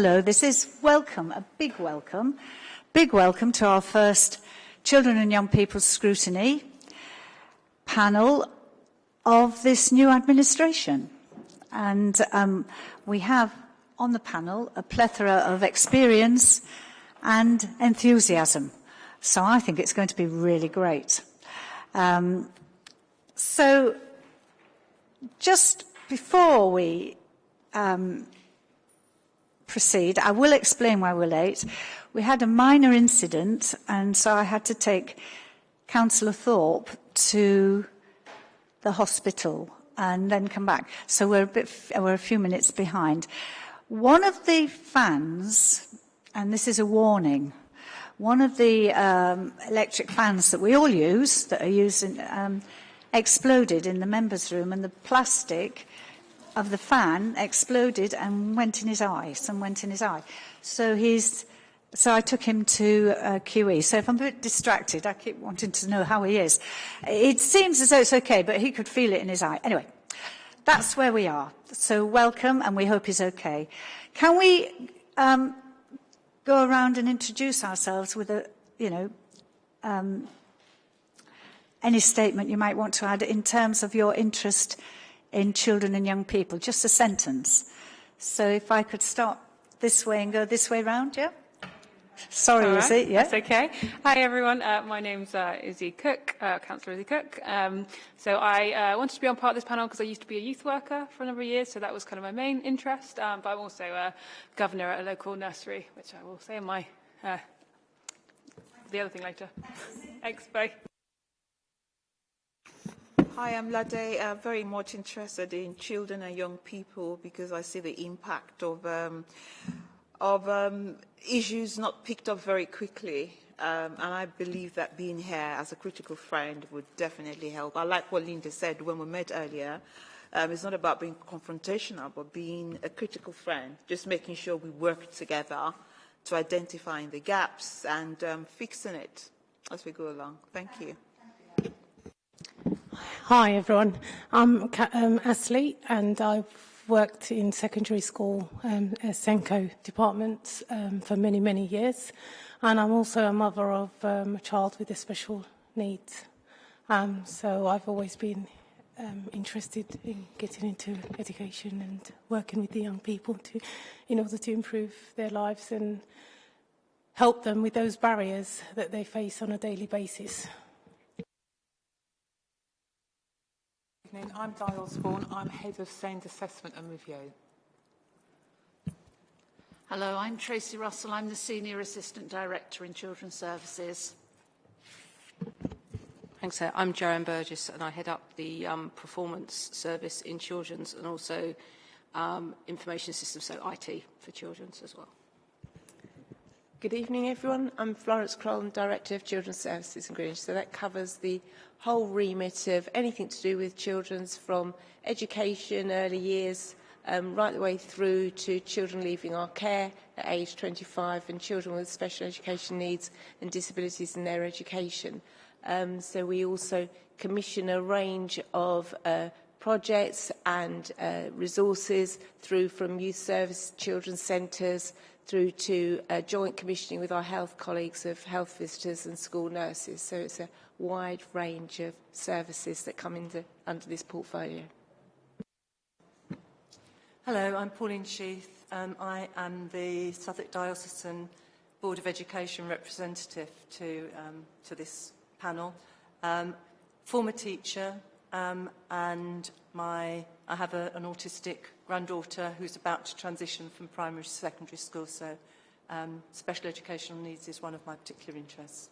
hello. This is welcome, a big welcome, big welcome to our first Children and Young People's Scrutiny panel of this new administration. And um, we have on the panel a plethora of experience and enthusiasm. So I think it's going to be really great. Um, so just before we um, proceed, I will explain why we're late. We had a minor incident, and so I had to take Councillor Thorpe to the hospital and then come back. So we're a, bit, we're a few minutes behind. One of the fans, and this is a warning, one of the um, electric fans that we all use, that are used in, um, exploded in the members' room, and the plastic of the fan exploded and went in his eye. Some went in his eye. So he's. So I took him to uh, QE. So if I'm a bit distracted, I keep wanting to know how he is. It seems as though it's okay, but he could feel it in his eye. Anyway, that's where we are. So welcome, and we hope he's okay. Can we um, go around and introduce ourselves with a, you know, um, any statement you might want to add in terms of your interest in children and young people, just a sentence. So if I could start this way and go this way round, yeah? Sorry, right, is it? Yeah. That's okay. Hi, everyone. Uh, my name's uh, Izzy Cook, uh, Councillor Izzy Cook. Um, so I uh, wanted to be on part of this panel because I used to be a youth worker for a number of years, so that was kind of my main interest. Um, but I'm also a governor at a local nursery, which I will say in my uh, the other thing later. Expo. Hi, I'm Lade. Uh, very much interested in children and young people because I see the impact of um, of um, issues not picked up very quickly. Um, and I believe that being here as a critical friend would definitely help. I like what Linda said when we met earlier. Um, it's not about being confrontational, but being a critical friend, just making sure we work together to identifying the gaps and um, fixing it as we go along. Thank you. Hi everyone, I'm um, Ashley and I've worked in secondary school um, SENCO departments um, for many, many years and I'm also a mother of um, a child with a special needs. Um, so I've always been um, interested in getting into education and working with the young people to, in order to improve their lives and help them with those barriers that they face on a daily basis. Evening. I'm Di Osborne. I'm Head of SEND Assessment and Review. Hello, I'm Tracy Russell. I'm the Senior Assistant Director in Children's Services. Thanks, Sir. I'm Joanne Burgess and I head up the um, Performance Service in Children's and also um, Information Systems, so IT for Children's as well. Good evening, everyone. I'm Florence Crolland, Director of Children's Services in Greenwich. So that covers the whole remit of anything to do with children's from education, early years, um, right the way through to children leaving our care at age 25 and children with special education needs and disabilities in their education. Um, so we also commission a range of uh, projects and uh, resources through from youth service, children's centres, through to uh, joint commissioning with our health colleagues of health visitors and school nurses. So it's a wide range of services that come into, under this portfolio. Hello, I'm Pauline Sheath. Um, I am the Southwark Diocesan Board of Education representative to, um, to this panel. Um, former teacher um, and my, I have a, an autistic granddaughter who's about to transition from primary to secondary school, so um, special educational needs is one of my particular interests.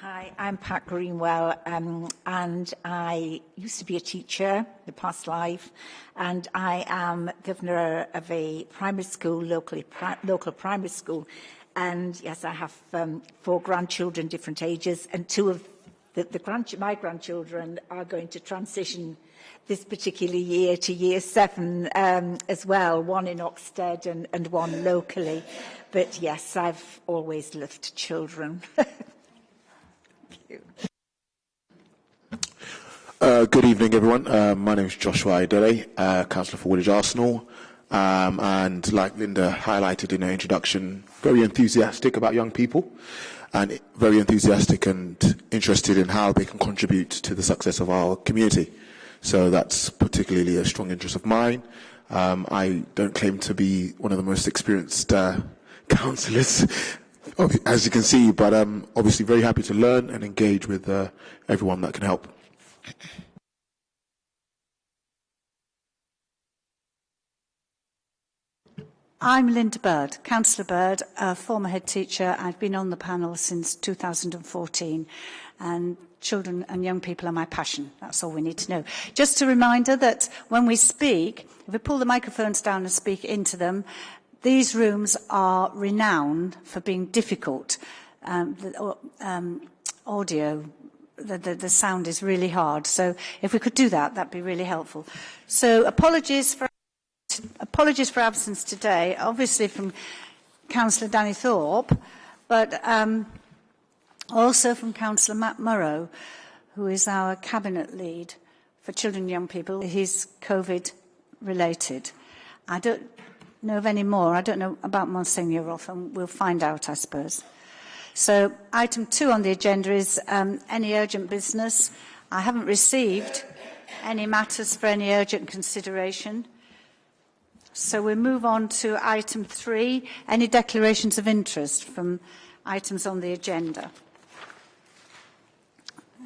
Hi, I'm Pat Greenwell, um, and I used to be a teacher in the past life, and I am governor of a primary school, locally, pri local primary school, and yes, I have um, four grandchildren, different ages, and two of the, the my grandchildren are going to transition this particular year to year seven um, as well, one in Oxted and, and one locally. But yes, I've always loved children. Uh, good evening, everyone. Uh, my name is Joshua Idele, uh, Councillor for Woolwich Arsenal. Um, and like Linda highlighted in her introduction, very enthusiastic about young people and very enthusiastic and interested in how they can contribute to the success of our community. So that's particularly a strong interest of mine. Um, I don't claim to be one of the most experienced uh, councillors, as you can see, but I'm obviously very happy to learn and engage with uh, everyone that can help. I'm Linda Bird, Councillor Bird, a former head teacher. I've been on the panel since 2014 and children and young people are my passion. That's all we need to know. Just a reminder that when we speak, if we pull the microphones down and speak into them, these rooms are renowned for being difficult. Um, the, um, audio, the, the, the sound is really hard. So if we could do that, that'd be really helpful. So apologies for apologies for absence today, obviously from Councillor Danny Thorpe, but um, also from Councillor Matt Morrow, who is our Cabinet lead for children and young people. He's COVID related. I don't know of any more. I don't know about Monsignor Roth, and we'll find out, I suppose. So item two on the agenda is um, any urgent business. I haven't received any matters for any urgent consideration. So we move on to item three, any declarations of interest from items on the agenda.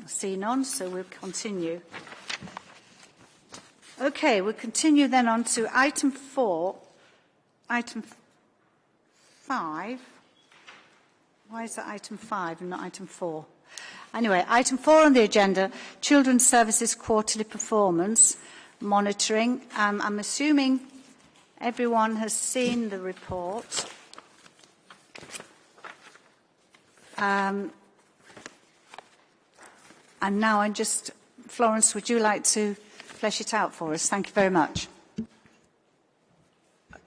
See none, so we'll continue. Okay, we'll continue then on to item four, item five. Why is that item five and not item four? Anyway, item four on the agenda, Children's Services Quarterly Performance Monitoring. Um, I'm assuming Everyone has seen the report. Um, and now I'm just, Florence, would you like to flesh it out for us? Thank you very much.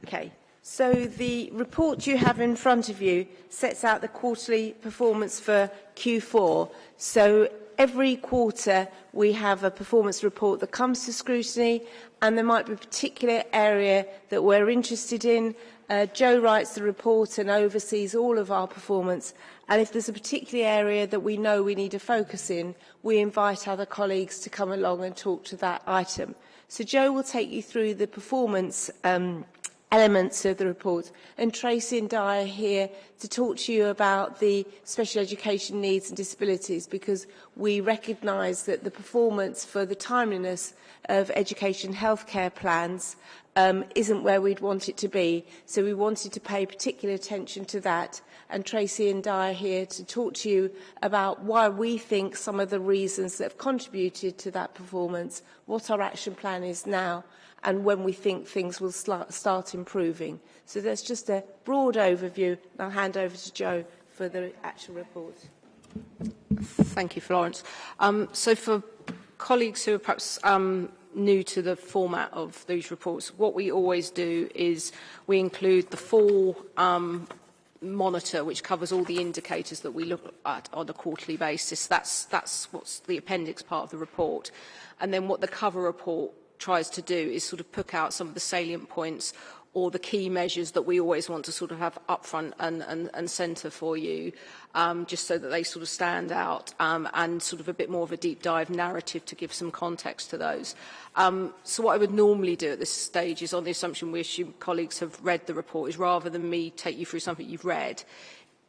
Okay. So the report you have in front of you sets out the quarterly performance for Q4. So every quarter we have a performance report that comes to scrutiny and there might be a particular area that we're interested in. Uh, Joe writes the report and oversees all of our performance. And if there's a particular area that we know we need to focus in, we invite other colleagues to come along and talk to that item. So Joe will take you through the performance um, elements of the report. And Tracy and Dyer here to talk to you about the special education needs and disabilities because we recognise that the performance for the timeliness of education healthcare plans um, isn't where we'd want it to be. So we wanted to pay particular attention to that. And Tracy and I are here to talk to you about why we think some of the reasons that have contributed to that performance, what our action plan is now, and when we think things will start improving. So that's just a broad overview. I'll hand over to Joe for the actual report. Thank you, Florence. Um, so for colleagues who are perhaps um, new to the format of these reports. What we always do is we include the full um, monitor, which covers all the indicators that we look at on a quarterly basis. That's, that's what's the appendix part of the report. And then what the cover report tries to do is sort of pick out some of the salient points or the key measures that we always want to sort of have upfront and, and, and centre for you, um, just so that they sort of stand out um, and sort of a bit more of a deep dive narrative to give some context to those. Um, so what I would normally do at this stage is on the assumption we assume colleagues have read the report, is rather than me take you through something you've read,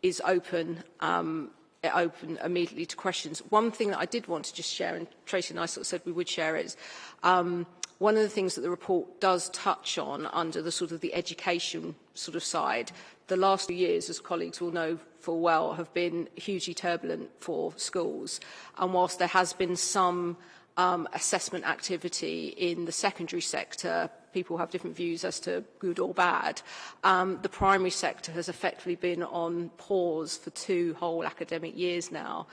is open um, open immediately to questions. One thing that I did want to just share, and Tracy and I sort of said we would share is um, one of the things that the report does touch on under the sort of the education sort of side, the last few years, as colleagues will know full well, have been hugely turbulent for schools. And whilst there has been some um, assessment activity in the secondary sector, people have different views as to good or bad. Um, the primary sector has effectively been on pause for two whole academic years now.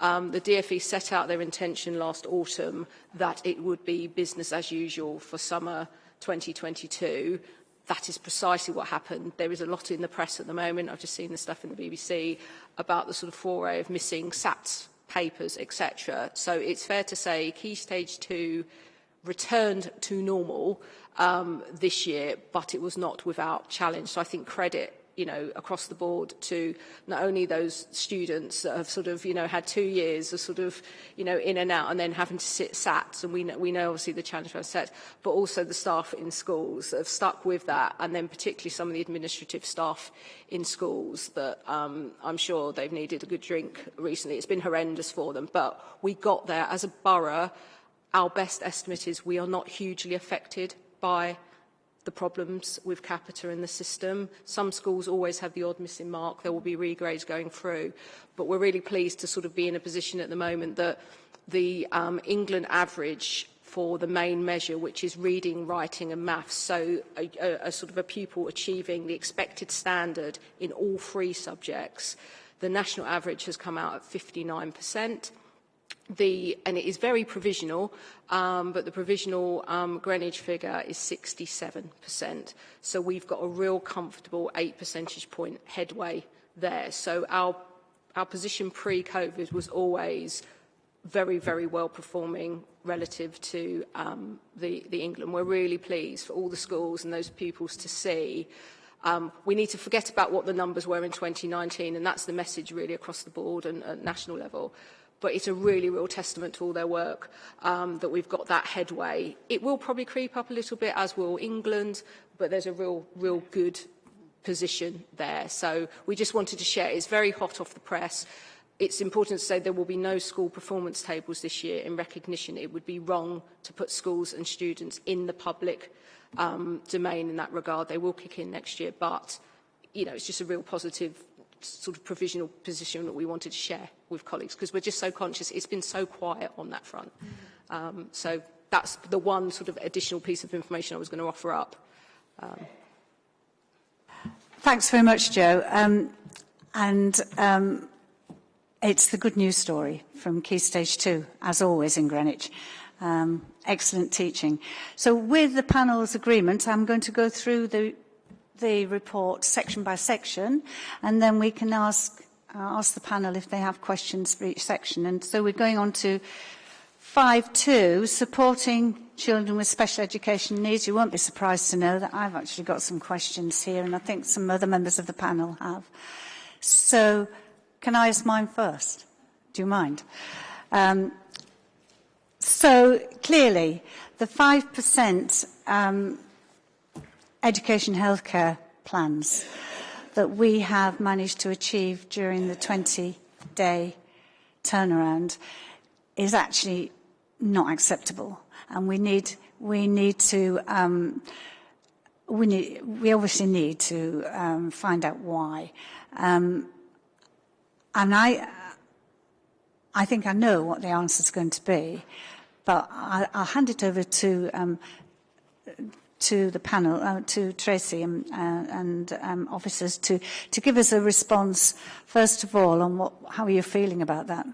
Um, the DFE set out their intention last autumn that it would be business as usual for summer 2022. That is precisely what happened. There is a lot in the press at the moment. I've just seen the stuff in the BBC about the sort of foray of missing SATs papers, etc. So it's fair to say key stage two returned to normal um, this year, but it was not without challenge. So I think credit you know, across the board to not only those students that have sort of, you know, had two years of sort of, you know, in and out and then having to sit SATs, and we know, we know obviously the challenge for set, but also the staff in schools that have stuck with that, and then particularly some of the administrative staff in schools that um, I'm sure they've needed a good drink recently. It's been horrendous for them, but we got there as a borough. Our best estimate is we are not hugely affected by the problems with Capita in the system. Some schools always have the odd missing mark. There will be regrades going through. But we're really pleased to sort of be in a position at the moment that the um, England average for the main measure, which is reading, writing and maths, so a, a, a sort of a pupil achieving the expected standard in all three subjects. The national average has come out at 59% the, and it is very provisional, um, but the provisional um, Greenwich figure is 67%. So we've got a real comfortable 8 percentage point headway there. So our, our position pre-COVID was always very, very well performing relative to um, the, the England. We're really pleased for all the schools and those pupils to see Um, we need to forget about what the numbers were in 2019, and that's the message really across the board and at national level but it's a really real testament to all their work um, that we've got that headway. It will probably creep up a little bit, as will England, but there's a real, real good position there. So we just wanted to share. It's very hot off the press. It's important to say there will be no school performance tables this year in recognition. It would be wrong to put schools and students in the public um, domain in that regard. They will kick in next year, but you know, it's just a real positive sort of provisional position that we wanted to share with colleagues because we're just so conscious it's been so quiet on that front. Um, so that's the one sort of additional piece of information I was going to offer up. Um. Thanks very much, Joe. Um, and um, it's the good news story from Key Stage 2, as always in Greenwich. Um, excellent teaching. So with the panel's agreement, I'm going to go through the the report section by section, and then we can ask, uh, ask the panel if they have questions for each section. And so we're going on to 5.2, supporting children with special education needs. You won't be surprised to know that I've actually got some questions here, and I think some other members of the panel have. So can I ask mine first? Do you mind? Um, so clearly, the 5% um, education healthcare plans that we have managed to achieve during the 20-day turnaround is actually not acceptable. And we need, we need to, um, we, need, we obviously need to um, find out why. Um, and I, I think I know what the answer is going to be, but I, I'll hand it over to um, to the panel, uh, to Tracy and, uh, and um, officers to, to give us a response, first of all, on what, how are you feeling about that?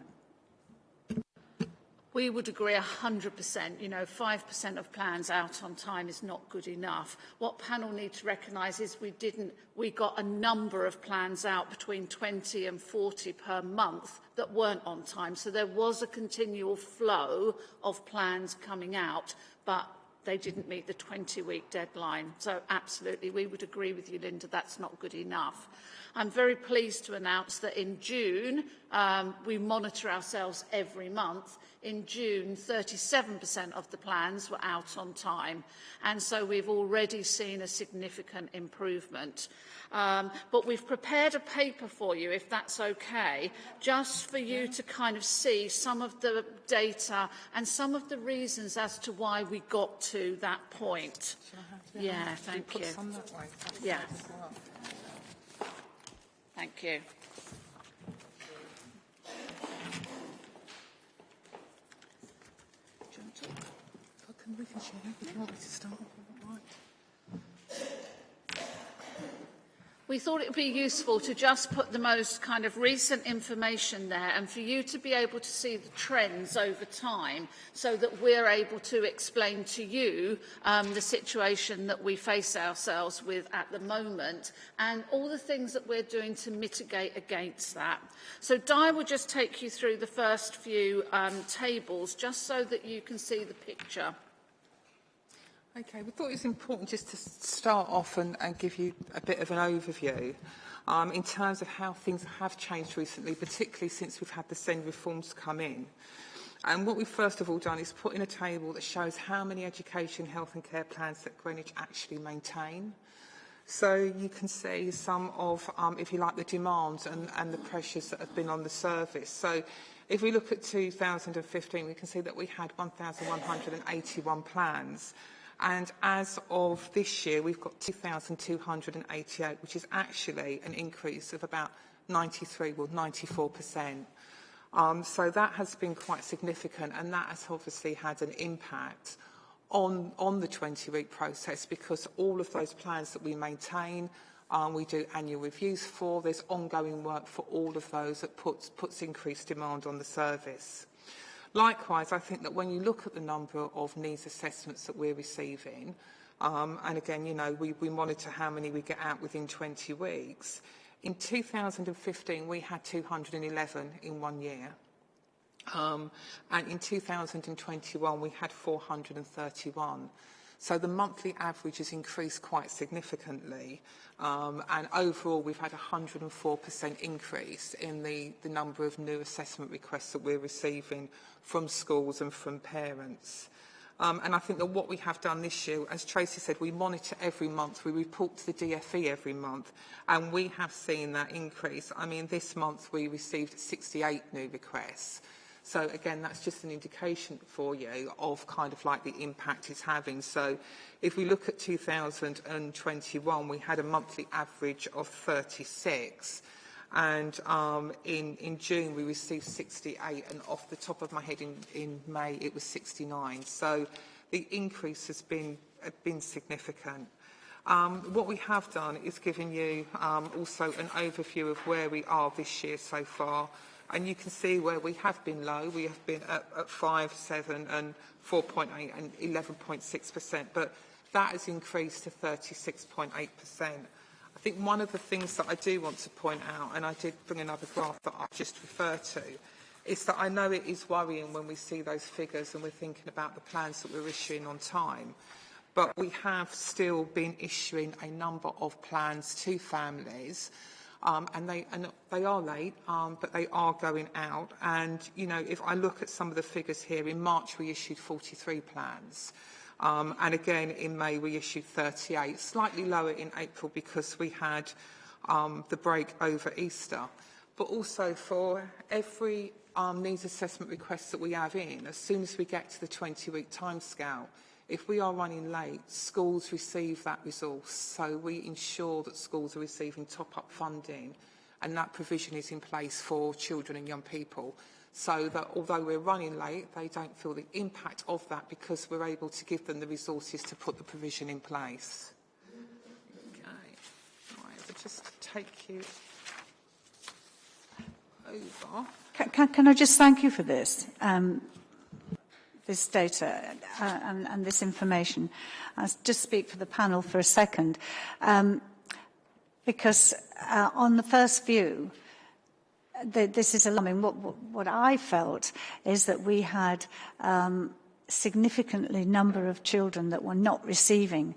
We would agree 100%. You know, 5% of plans out on time is not good enough. What panel need to recognise is we didn't, we got a number of plans out between 20 and 40 per month that weren't on time. So there was a continual flow of plans coming out, but they didn't meet the 20-week deadline. So absolutely, we would agree with you, Linda, that's not good enough. I'm very pleased to announce that in June, um, we monitor ourselves every month. In June, 37% of the plans were out on time. And so we've already seen a significant improvement. Um, but we've prepared a paper for you, if that's okay, just for you to kind of see some of the data and some of the reasons as to why we got to that point. Yeah, thank you. Yeah. Thank you. We can share start. We thought it would be useful to just put the most kind of recent information there and for you to be able to see the trends over time so that we're able to explain to you um, the situation that we face ourselves with at the moment and all the things that we're doing to mitigate against that. So Di will just take you through the first few um, tables just so that you can see the picture. Okay, we thought it was important just to start off and, and give you a bit of an overview um, in terms of how things have changed recently, particularly since we've had the SEND reforms come in. And what we've first of all done is put in a table that shows how many education, health and care plans that Greenwich actually maintain. So you can see some of, um, if you like, the demands and, and the pressures that have been on the service. So if we look at 2015, we can see that we had 1,181 plans. And as of this year, we've got 2,288, which is actually an increase of about 93, well, 94%. Um, so that has been quite significant, and that has obviously had an impact on, on the 20-week process because all of those plans that we maintain, um, we do annual reviews for, there's ongoing work for all of those that puts, puts increased demand on the service. Likewise, I think that when you look at the number of needs assessments that we're receiving, um, and again, you know, we, we monitor how many we get out within 20 weeks. In 2015, we had 211 in one year. Um, and in 2021, we had 431. So the monthly average has increased quite significantly. Um, and overall, we've had a 104% increase in the, the number of new assessment requests that we're receiving from schools and from parents. Um, and I think that what we have done this year, as Tracy said, we monitor every month, we report to the DFE every month, and we have seen that increase. I mean, this month we received 68 new requests. So again, that's just an indication for you of kind of like the impact it's having. So if we look at 2021, we had a monthly average of 36. And um, in, in June, we received 68. And off the top of my head, in, in May, it was 69. So the increase has been, uh, been significant. Um, what we have done is given you um, also an overview of where we are this year so far. And you can see where we have been low. We have been at, at 5, 7 and 4.8 and 11.6%, but that has increased to 36.8%. I think one of the things that I do want to point out, and I did bring another graph that I've just referred to, is that I know it is worrying when we see those figures and we're thinking about the plans that we're issuing on time. But we have still been issuing a number of plans to families um, and, they, and they are late, um, but they are going out. And, you know, if I look at some of the figures here, in March we issued 43 plans. Um, and again, in May we issued 38, slightly lower in April because we had um, the break over Easter. But also for every um, needs assessment request that we have in, as soon as we get to the 20-week timescale, If we are running late, schools receive that resource, so we ensure that schools are receiving top-up funding and that provision is in place for children and young people so that although we're running late, they don't feel the impact of that because we're able to give them the resources to put the provision in place. Okay, right, I'll just take you over. Can, can, can I just thank you for this? Um, this data uh, and, and this information. I'll just speak for the panel for a second. Um, because uh, on the first view, this is alarming. What, what I felt is that we had um, significantly number of children that were not receiving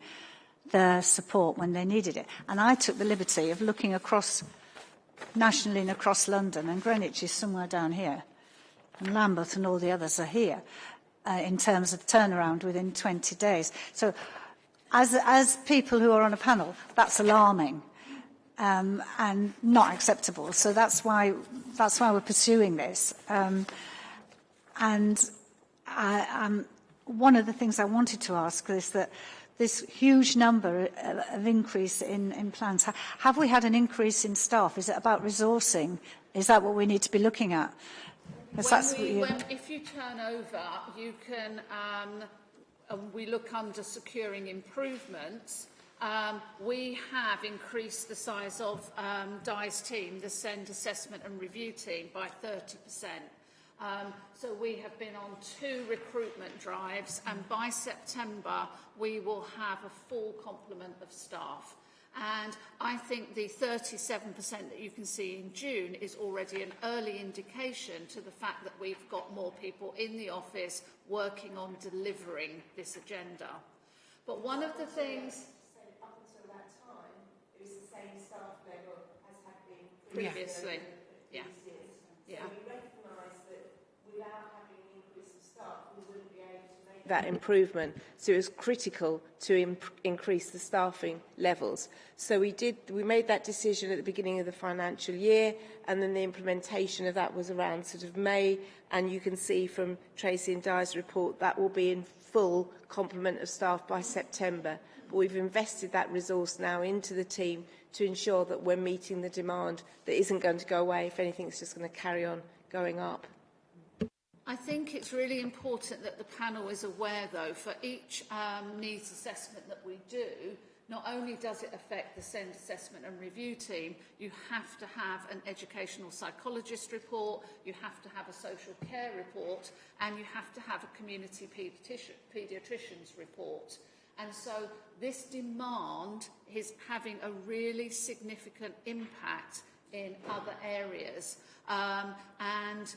their support when they needed it. And I took the liberty of looking across nationally and across London, and Greenwich is somewhere down here, and Lambeth and all the others are here uh, in terms of turnaround within 20 days. So as, as people who are on a panel, that's alarming um, and not acceptable. So that's why, that's why we're pursuing this. Um, and I, um, one of the things I wanted to ask is that this huge number of increase in, in plans, have we had an increase in staff? Is it about resourcing? Is that what we need to be looking at? We, when, if you turn over, you can, um, uh, we look under securing improvements. Um, we have increased the size of um, Di's team, the SEND assessment and review team, by 30%. Um, so we have been on two recruitment drives and by September we will have a full complement of staff. And I think the 37% that you can see in June is already an early indication to the fact that we've got more people in the office working on delivering this agenda. But one of the things up until that time, it was the same staff level as had been previously, yeah, yeah. So we make that improvement. So it was critical to increase the staffing levels. So we did, we made that decision at the beginning of the financial year, and then the implementation of that was around sort of May, and you can see from Tracy and Dyer's report that will be in full complement of staff by September. But we've invested that resource now into the team to ensure that we're meeting the demand that isn't going to go away. If anything, it's just going to carry on going up. I think it's really important that the panel is aware, though, for each um, needs assessment that we do, not only does it affect the SEND assessment and review team, you have to have an educational psychologist report, you have to have a social care report, and you have to have a community paediatrician, paediatrician's report. And so this demand is having a really significant impact in other areas. Um, and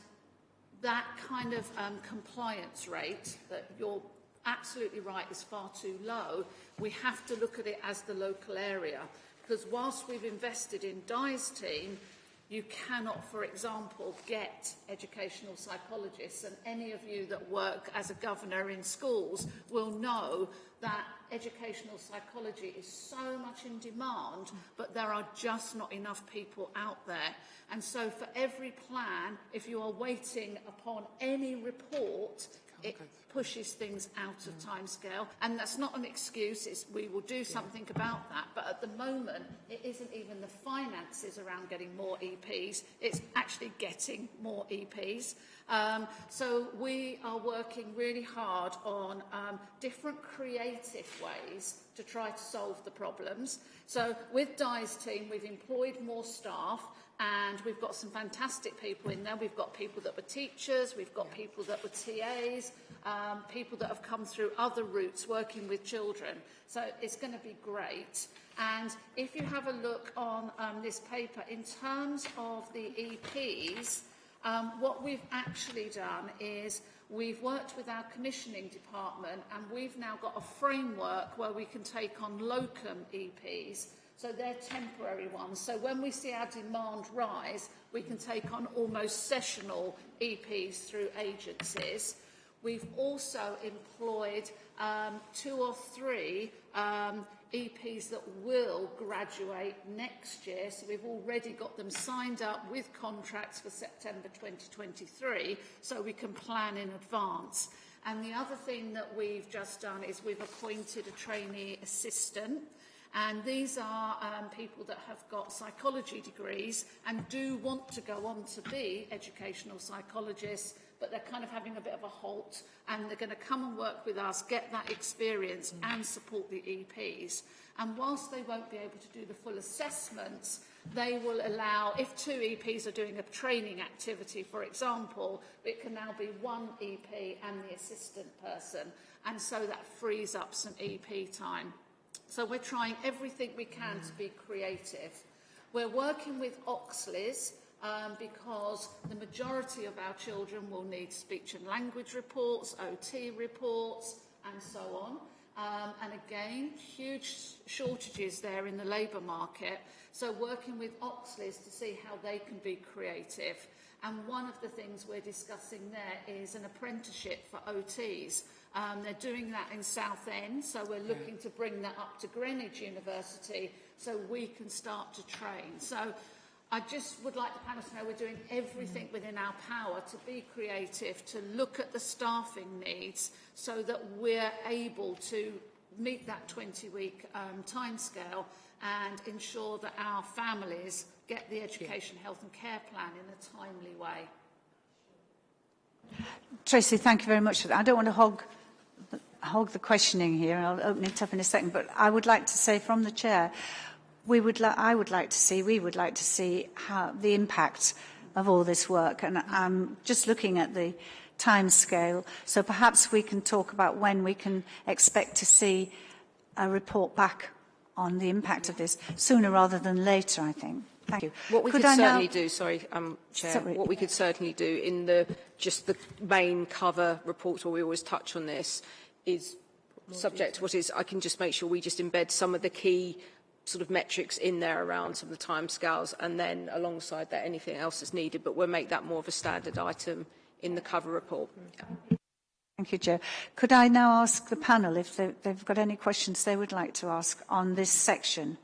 that kind of um, compliance rate that you're absolutely right is far too low, we have to look at it as the local area. Because whilst we've invested in Di's team, you cannot, for example, get educational psychologists, and any of you that work as a governor in schools will know that educational psychology is so much in demand, but there are just not enough people out there. And so for every plan, if you are waiting upon any report, it pushes things out of time scale. And that's not an excuse, it's, we will do something about that. But at the moment, it isn't even the finances around getting more EPs, it's actually getting more EPs. Um, so we are working really hard on um, different creative ways to try to solve the problems. So with Di's team, we've employed more staff and we've got some fantastic people in there. We've got people that were teachers, we've got people that were TAs, um, people that have come through other routes working with children. So it's going to be great. And if you have a look on um, this paper, in terms of the EPs, um, what we've actually done is we've worked with our commissioning department and we've now got a framework where we can take on locum EPs. So they're temporary ones. So when we see our demand rise, we can take on almost sessional EPs through agencies. We've also employed um, two or three um, EPs that will graduate next year. So we've already got them signed up with contracts for September 2023 so we can plan in advance. And the other thing that we've just done is we've appointed a trainee assistant. And these are um, people that have got psychology degrees and do want to go on to be educational psychologists but they're kind of having a bit of a halt and they're going to come and work with us, get that experience mm. and support the EPs. And whilst they won't be able to do the full assessments, they will allow, if two EPs are doing a training activity, for example, it can now be one EP and the assistant person. And so that frees up some EP time. So we're trying everything we can to be creative. We're working with Oxleas, um, because the majority of our children will need speech and language reports, OT reports, and so on. Um, and again, huge shortages there in the labour market. So working with Oxleas to see how they can be creative. And one of the things we're discussing there is an apprenticeship for OTs. Um, they're doing that in Southend, so we're looking to bring that up to Greenwich University so we can start to train. So I just would like the panel to know we're doing everything within our power to be creative, to look at the staffing needs so that we're able to meet that 20-week um, timescale and ensure that our families get the education, health and care plan in a timely way. Tracy, thank you very much for that. I don't want to hog hog the questioning here. and I'll open it up in a second. But I would like to say from the chair, we would I would like to see, we would like to see how the impact of all this work. And I'm just looking at the time scale. So perhaps we can talk about when we can expect to see a report back on the impact of this sooner rather than later, I think. Thank you. What we could, could certainly now... do, sorry, um, Chair, sorry. what we could certainly do in the just the main cover reports where we always touch on this is subject to what is, I can just make sure we just embed some of the key sort of metrics in there around some of the timescales, and then alongside that, anything else is needed. But we'll make that more of a standard item in the cover report. Yeah. Thank you, Joe. Could I now ask the panel if they, they've got any questions they would like to ask on this section?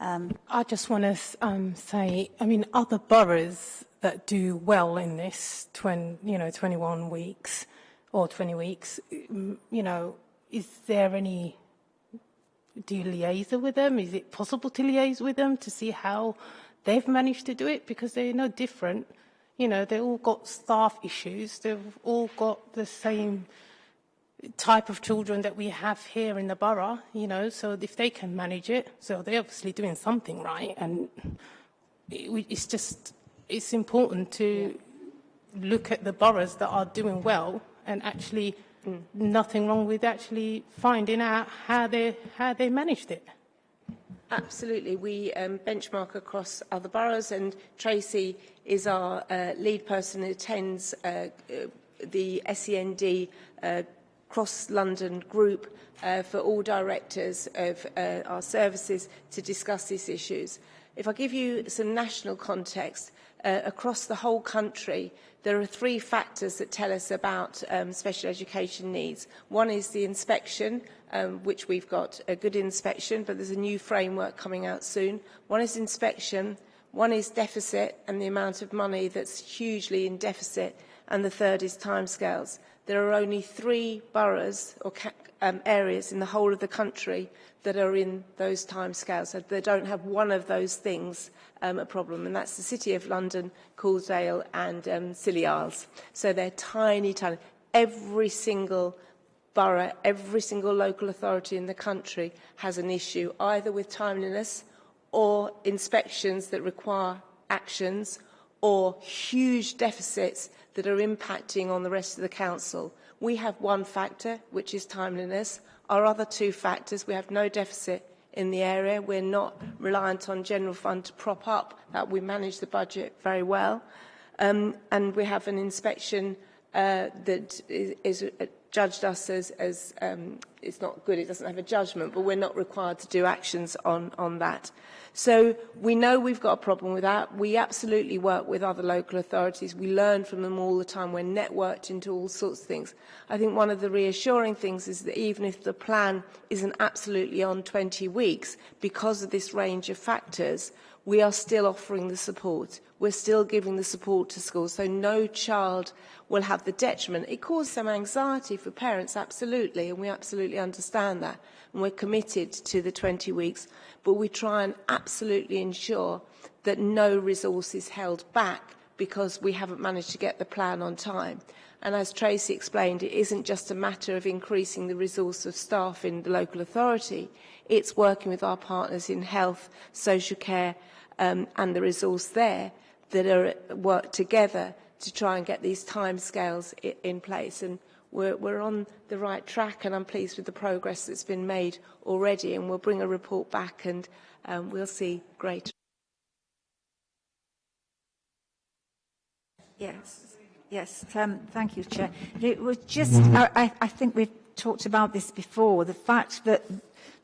Um, I just want to um, say, I mean, other boroughs that do well in this, 20, you know, 21 weeks or 20 weeks, um, you know, is there any do you liaise with them? Is it possible to liaise with them to see how they've managed to do it? Because they're no different. You know, they've all got staff issues. They've all got the same type of children that we have here in the borough, you know, so if they can manage it, so they're obviously doing something right. And it, it's just, it's important to look at the boroughs that are doing well and actually mm. nothing wrong with actually finding out how they, how they managed it. Absolutely. We um, benchmark across other boroughs and Tracy is our uh, lead person who attends uh, uh the SEND uh, cross-London group uh, for all directors of uh, our services to discuss these issues. If I give you some national context, uh, across the whole country, there are three factors that tell us about um, special education needs. One is the inspection, um, which we've got a good inspection, but there's a new framework coming out soon. One is inspection, one is deficit and the amount of money that's hugely in deficit, and the third is timescales. There are only three boroughs or um, areas in the whole of the country that are in those timescales. So they don't have one of those things um, a problem, and that's the City of London, Coulsdale and um, Scilly Isles. So they're tiny, tiny. Every single borough, every single local authority in the country has an issue either with timeliness or inspections that require actions or huge deficits that are impacting on the rest of the council. We have one factor, which is timeliness. Our other two factors, we have no deficit in the area. We're not reliant on general fund to prop up that. We manage the budget very well. Um, and we have an inspection uh, that is, is judged us as, as um, it's not good, it doesn't have a judgment, but we're not required to do actions on, on that. So we know we've got a problem with that. We absolutely work with other local authorities. We learn from them all the time. We're networked into all sorts of things. I think one of the reassuring things is that even if the plan isn't absolutely on 20 weeks, because of this range of factors, we are still offering the support. We're still giving the support to schools. So no child will have the detriment. It causes some anxiety for parents, absolutely, and we absolutely understand that. And we're committed to the 20 weeks but we try and absolutely ensure that no resource is held back because we haven't managed to get the plan on time. And as Tracy explained, it isn't just a matter of increasing the resource of staff in the local authority, it's working with our partners in health, social care um, and the resource there that are work together to try and get these timescales in place. And we're, we're on the right track and I'm pleased with the progress that's been made already and we'll bring a report back and um, we'll see great. Yes, yes, um, thank you, Chair. It was just, I, I think we've talked about this before, the fact that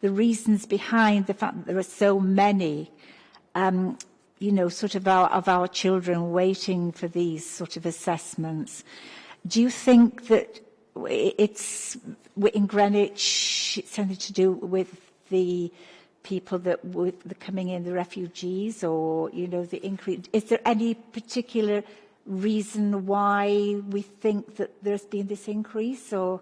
the reasons behind the fact that there are so many um, you know, sort of our, of our children waiting for these sort of assessments. Do you think that it's in Greenwich, it's something to do with the people that were coming in, the refugees, or you know, the increase. Is there any particular reason why we think that there's been this increase, or?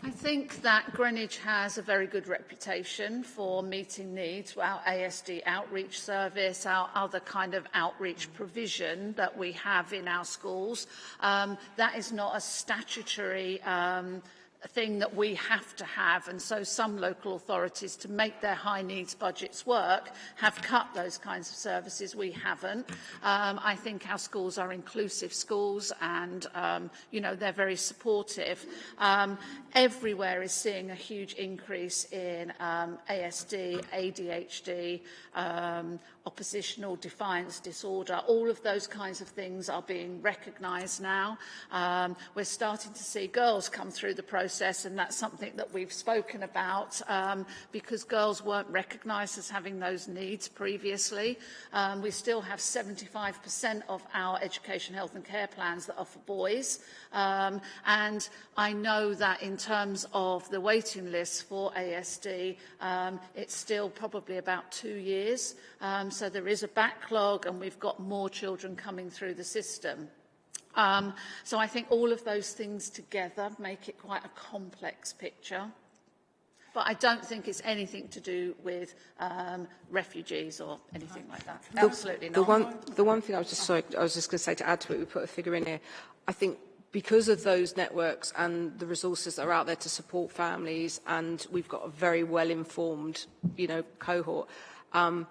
I think that Greenwich has a very good reputation for meeting needs. Our ASD outreach service, our other kind of outreach provision that we have in our schools, um, that is not a statutory um, thing that we have to have and so some local authorities to make their high needs budgets work have cut those kinds of services. We haven't. Um, I think our schools are inclusive schools and um, you know they're very supportive. Um, everywhere is seeing a huge increase in um, ASD ADHD um, oppositional defiance disorder. All of those kinds of things are being recognised now. Um, we're starting to see girls come through the process and that's something that we've spoken about um, because girls weren't recognised as having those needs previously. Um, we still have 75% of our education, health and care plans that are for boys. Um, and I know that in terms of the waiting list for ASD, um, it's still probably about two years. Um, so there is a backlog and we've got more children coming through the system. Um, so I think all of those things together make it quite a complex picture. But I don't think it's anything to do with um, refugees or anything like that. The, Absolutely the not. One, the one thing I was just sorry, I was just going to say to add to it, we put a figure in here. I think because of those networks and the resources that are out there to support families, and we've got a very well-informed, you know, cohort. Um,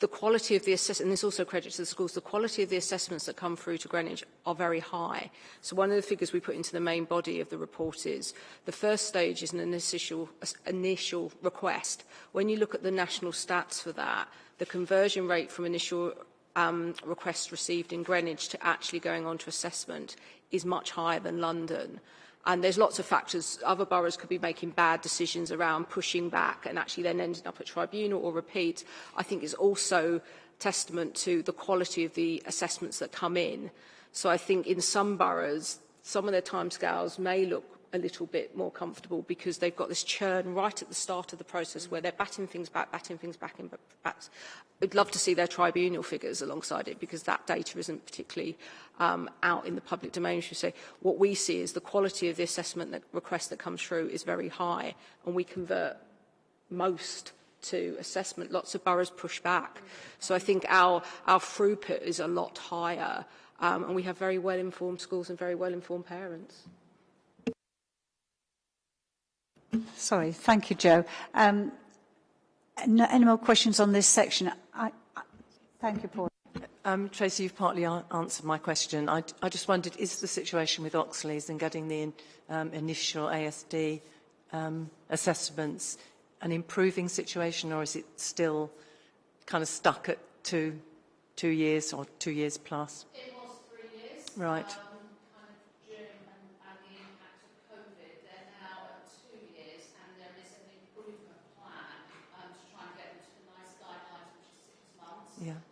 the quality of the assessment, and this also credit to the schools, the quality of the assessments that come through to Greenwich are very high. So one of the figures we put into the main body of the report is the first stage is an initial, initial request. When you look at the national stats for that, the conversion rate from initial um, requests received in Greenwich to actually going on to assessment is much higher than London. And there's lots of factors. Other boroughs could be making bad decisions around pushing back and actually then ending up at tribunal or repeat. I think is also testament to the quality of the assessments that come in. So I think in some boroughs, some of their timescales may look a little bit more comfortable because they've got this churn right at the start of the process where they're batting things back, batting things back in back. I'd love to see their tribunal figures alongside it because that data isn't particularly um, out in the public domain, should say. What we see is the quality of the assessment that request that comes through is very high and we convert most to assessment. Lots of boroughs push back. So I think our, our throughput is a lot higher um, and we have very well-informed schools and very well-informed parents. Sorry, thank you, Joe. Um, no, any more questions on this section? I, I, thank you, Paul. Um, Tracy, you've partly answered my question. I, I just wondered, is the situation with Oxleas and getting the um, initial ASD um, assessments an improving situation, or is it still kind of stuck at two, two years or two years plus? It was three years. Right. Yeah.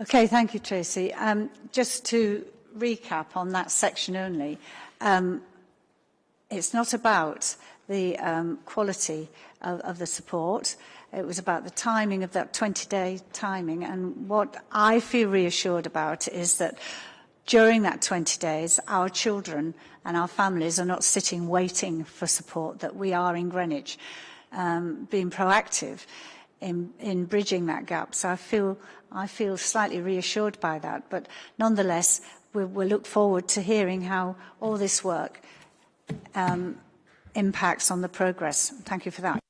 Okay, thank you, Tracy. Um, just to recap on that section only, um, it's not about the um, quality of, of the support. It was about the timing of that 20-day timing. And what I feel reassured about is that during that 20 days, our children and our families are not sitting waiting for support, that we are in Greenwich um, being proactive in, in bridging that gap. So I feel, I feel slightly reassured by that. But nonetheless, we, we'll look forward to hearing how all this work um, impacts on the progress. Thank you for that.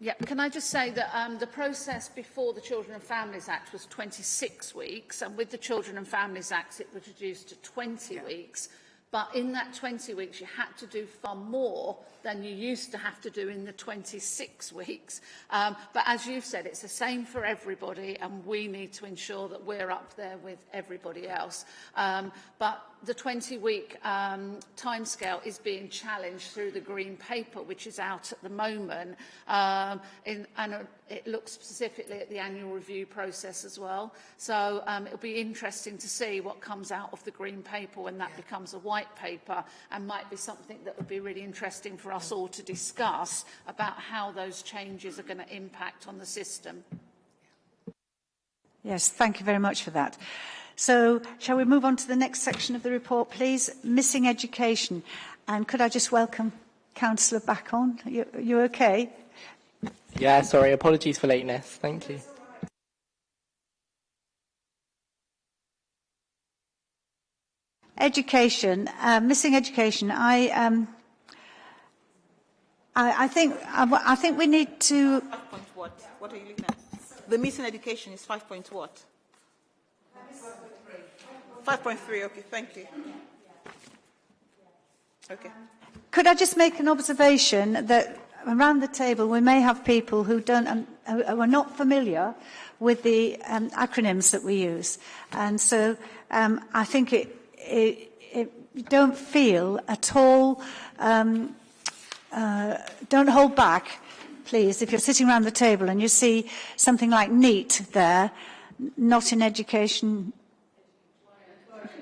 Yeah, can I just say that um, the process before the Children and Families Act was 26 weeks, and with the Children and Families Act it was reduced to 20 yeah. weeks. But in that 20 weeks, you had to do far more than you used to have to do in the 26 weeks. Um, but as you've said, it's the same for everybody, and we need to ensure that we're up there with everybody else. Um, but the 20-week um, timescale is being challenged through the Green Paper, which is out at the moment, um, in, and it looks specifically at the annual review process as well. So um, it'll be interesting to see what comes out of the Green Paper when that yeah. becomes a white paper, and might be something that would be really interesting for us all to discuss about how those changes are going to impact on the system. Yes, thank you very much for that. So shall we move on to the next section of the report, please? Missing education. And could I just welcome Councillor back on? You, you okay? Yeah, sorry, apologies for lateness. Thank you. Education, uh, missing education. I, um, I, I think I, I think we need to. Five point what? What are you looking at? The missing education is five point what? Five point three. Okay, thank you. Okay. Could I just make an observation that around the table we may have people who don't um, who are not familiar with the um, acronyms that we use, and so um, I think it, it, it don't feel at all. Um, uh, don't hold back, please. If you're sitting around the table and you see something like NEET there, not in education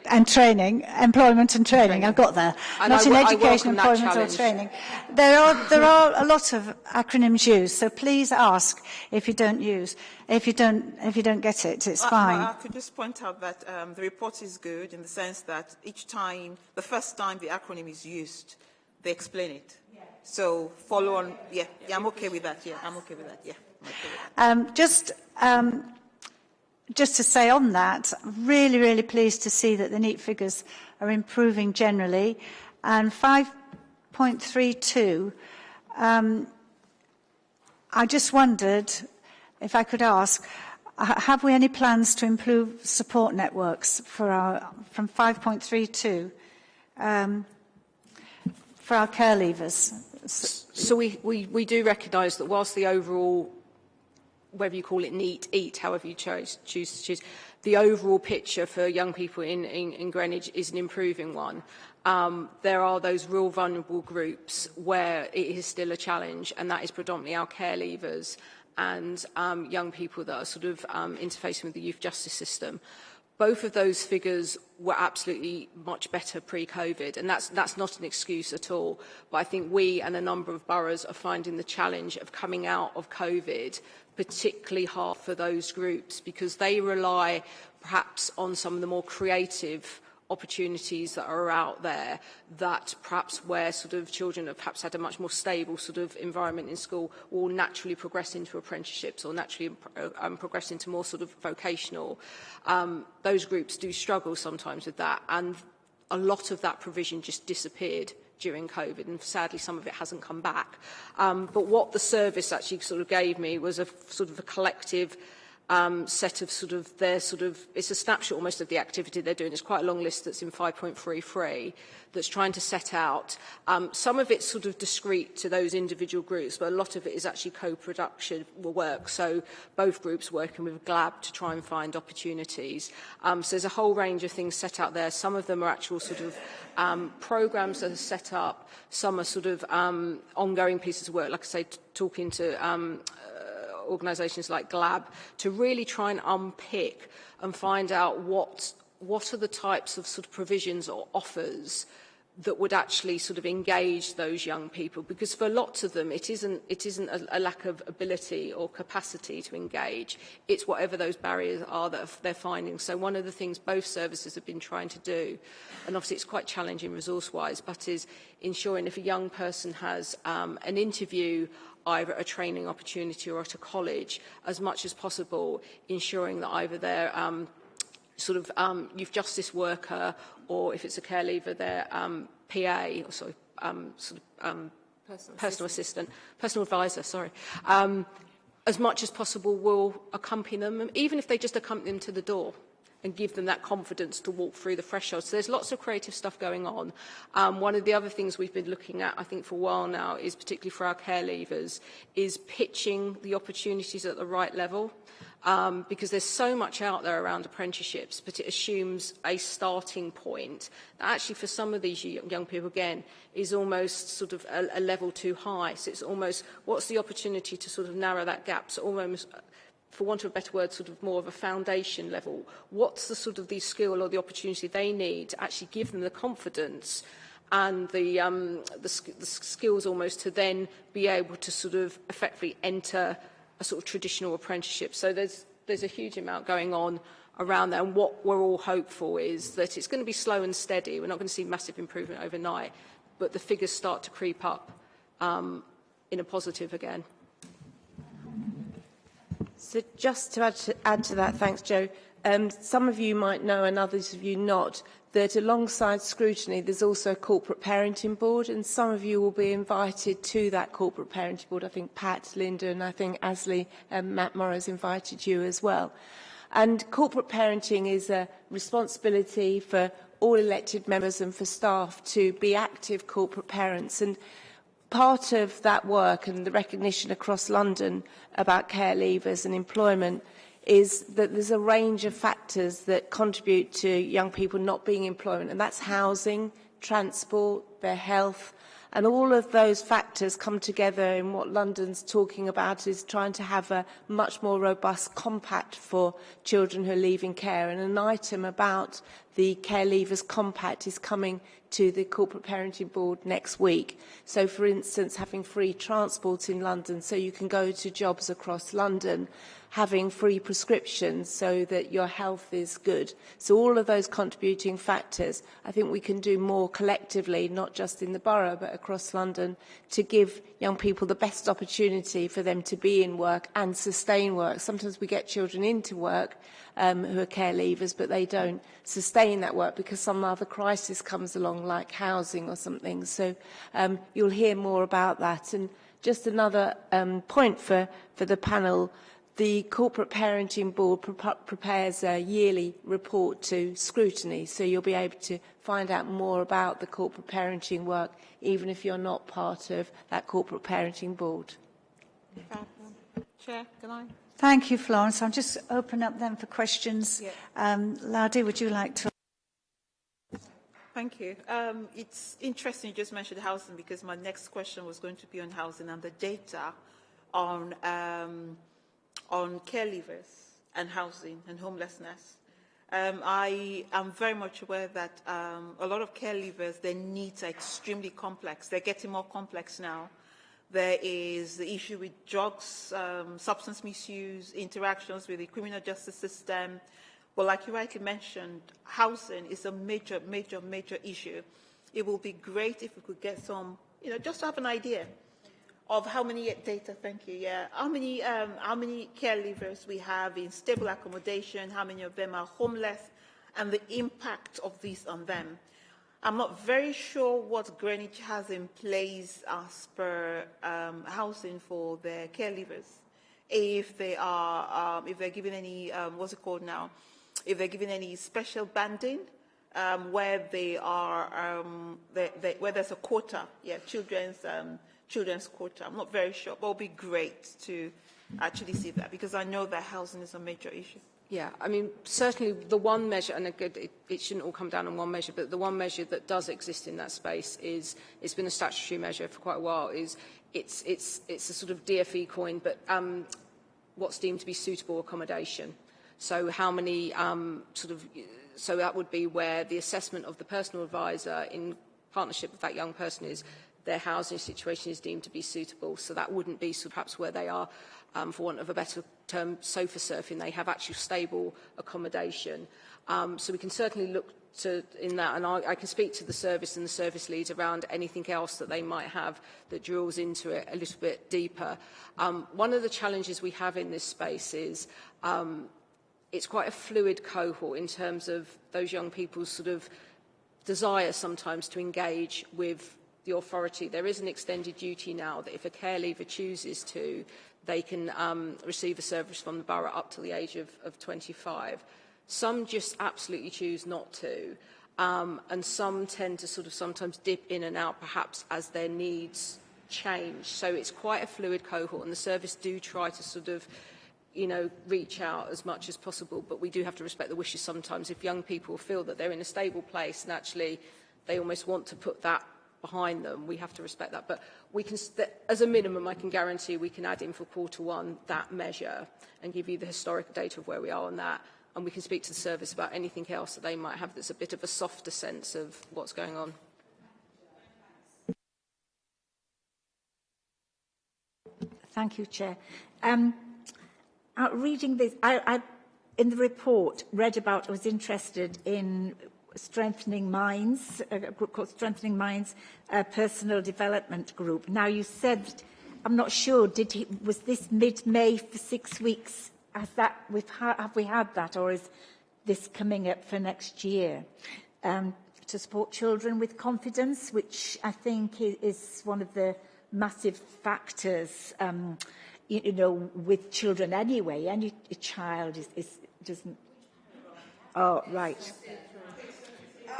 and training, employment and training. I've got there. And Not I in education, employment or training. There are there are a lot of acronyms used, so please ask if you don't use if you don't if you don't get it. It's Uh, fine. I could just point out that um, the report is good in the sense that each time, the first time the acronym is used, they explain it. So follow on. Yeah, yeah, I'm okay with that. Yeah, I'm okay with that. Yeah. Okay with that. Um, just, um, just to say on that, really, really pleased to see that the NEET figures are improving generally. And 5.32, um, I just wondered if I could ask, have we any plans to improve support networks for our, from 5.32 um, for our care leavers? So we, we, we do recognise that whilst the overall, whether you call it NEET, eat, however you choose, to choose, the overall picture for young people in, in, in Greenwich is an improving one. Um, there are those real vulnerable groups where it is still a challenge, and that is predominantly our care leavers and um, young people that are sort of um, interfacing with the youth justice system. Both of those figures were absolutely much better pre-COVID, and that's, that's not an excuse at all. But I think we and a number of boroughs are finding the challenge of coming out of COVID particularly hard for those groups because they rely perhaps on some of the more creative opportunities that are out there that perhaps where sort of children have perhaps had a much more stable sort of environment in school will naturally progress into apprenticeships or naturally um, progress into more sort of vocational. Um, those groups do struggle sometimes with that and a lot of that provision just disappeared during COVID, and sadly some of it hasn't come back. Um, but what the service actually sort of gave me was a sort of a collective um, set of sort of their sort of, it's a snapshot almost of the activity they're doing. It's quite a long list that's in 5.33 that's trying to set out. Um, some of it's sort of discrete to those individual groups, but a lot of it is actually co-production work. So both groups working with GLLaB to try and find opportunities. Um, so there's a whole range of things set out there. Some of them are actual sort of um, programs that are set up. Some are sort of um, ongoing pieces of work, like I say, talking to um, organisations like GLLaB to really try and unpick and find out what, what are the types of sort of provisions or offers that would actually sort of engage those young people. Because for lots of them it isn't it isn't a, a lack of ability or capacity to engage. It's whatever those barriers are that they're finding. So one of the things both services have been trying to do and obviously it's quite challenging resource wise but is ensuring if a young person has um, an interview either a training opportunity or at a college as much as possible ensuring that either they're um, sort of um, youth justice worker or if it's a care leaver, their um, PA, or sorry, um, sort of um, personal, personal assistant. assistant, personal advisor, sorry, um, as much as possible will accompany them, even if they just accompany them to the door and give them that confidence to walk through the threshold. So there's lots of creative stuff going on. Um, one of the other things we've been looking at, I think, for a while now, is particularly for our care leavers, is pitching the opportunities at the right level um, because there's so much out there around apprenticeships, but it assumes a starting point that actually for some of these young people, again, is almost sort of a, a level too high. So it's almost, what's the opportunity to sort of narrow that gap? So almost, for want of a better word, sort of more of a foundation level. What's the sort of the skill or the opportunity they need to actually give them the confidence and the, um, the, the skills almost to then be able to sort of effectively enter a sort of traditional apprenticeship. So there's, there's a huge amount going on around there. And what we're all hopeful is that it's going to be slow and steady. We're not going to see massive improvement overnight, but the figures start to creep up um, in a positive again. So just to add to, add to that, thanks Joe, um, some of you might know and others of you not, that alongside scrutiny there's also a corporate parenting board and some of you will be invited to that corporate parenting board. I think Pat, Linda and I think Asley and Matt Morris invited you as well. And corporate parenting is a responsibility for all elected members and for staff to be active corporate parents. And part of that work and the recognition across London about care leavers and employment is that there's a range of factors that contribute to young people not being employment and that's housing, transport, their health and all of those factors come together in what London's talking about is trying to have a much more robust compact for children who are leaving care. And an item about the Care Leavers Compact is coming to the Corporate Parenting Board next week. So, for instance, having free transport in London so you can go to jobs across London having free prescriptions so that your health is good. So all of those contributing factors, I think we can do more collectively, not just in the borough, but across London, to give young people the best opportunity for them to be in work and sustain work. Sometimes we get children into work um, who are care leavers, but they don't sustain that work because some other crisis comes along, like housing or something. So um, you'll hear more about that. And just another um, point for, for the panel, the Corporate Parenting Board pre prepares a yearly report to scrutiny, so you'll be able to find out more about the corporate parenting work, even if you're not part of that Corporate Parenting Board. Chair, can I? Thank you, Florence. I'll just open up then for questions. Yeah. Um, Ladi, would you like to? Thank you. Um, it's interesting you just mentioned housing because my next question was going to be on housing and the data on um, on care leavers and housing and homelessness. Um, I am very much aware that um, a lot of care leavers, their needs are extremely complex. They're getting more complex now. There is the issue with drugs, um, substance misuse, interactions with the criminal justice system. But like you rightly mentioned, housing is a major, major, major issue. It will be great if we could get some, you know, just to have an idea of how many data, thank you, yeah, how many, um, how many care leavers we have in stable accommodation, how many of them are homeless, and the impact of this on them. I'm not very sure what Greenwich has in place as per um, housing for their care leavers. If they are, um, if they're given any, um, what's it called now? If they're given any special banding, um, where they are, um, they, they, where there's a quota, yeah, children's um, children's quota. I'm not very sure, but it would be great to actually see that because I know that housing is a major issue. Yeah, I mean, certainly the one measure, and it, it shouldn't all come down on one measure, but the one measure that does exist in that space is, it's been a statutory measure for quite a while, is it's, it's, it's a sort of DFE coin, but um, what's deemed to be suitable accommodation. So how many um, sort of, so that would be where the assessment of the personal advisor in partnership with that young person is their housing situation is deemed to be suitable. So that wouldn't be so perhaps where they are, um, for want of a better term, sofa surfing. They have actual stable accommodation. Um, so we can certainly look to, in that, and I, I can speak to the service and the service leads around anything else that they might have that drills into it a little bit deeper. Um, one of the challenges we have in this space is um, it's quite a fluid cohort in terms of those young people's sort of desire sometimes to engage with the authority. There is an extended duty now that if a care leaver chooses to, they can um, receive a service from the borough up to the age of, of 25. Some just absolutely choose not to. Um, and some tend to sort of sometimes dip in and out perhaps as their needs change. So it's quite a fluid cohort and the service do try to sort of you know, reach out as much as possible, but we do have to respect the wishes sometimes. If young people feel that they're in a stable place and actually they almost want to put that behind them, we have to respect that. But we can, as a minimum, I can guarantee we can add in for quarter one that measure and give you the historic data of where we are on that. And we can speak to the service about anything else that they might have that's a bit of a softer sense of what's going on. Thank you, Chair. Um, uh, reading this, I, I, in the report, read about, I was interested in Strengthening Minds, a group called Strengthening Minds a Personal Development Group. Now, you said, I'm not sure, did he, was this mid-May for six weeks has that, we've ha have we had that or is this coming up for next year? Um, to support children with confidence, which I think is one of the massive factors, um, you, you know, with children anyway. Any child is, is doesn't. Oh, right.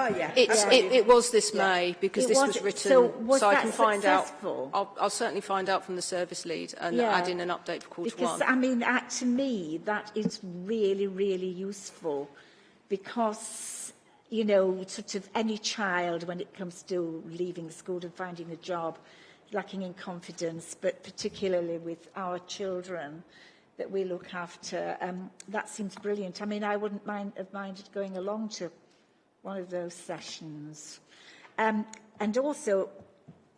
Oh, yeah. It's, yeah. It, it was this May yeah. because it this was, was written, so, was so I can find successful? out. I'll, I'll certainly find out from the service lead and yeah. add in an update for quarter because, one. I mean, uh, to me, that is really, really useful because, you know, sort of any child when it comes to leaving school and finding a job, lacking in confidence, but particularly with our children that we look after, um, that seems brilliant. I mean, I wouldn't mind have minded going along to one of those sessions. Um, and also,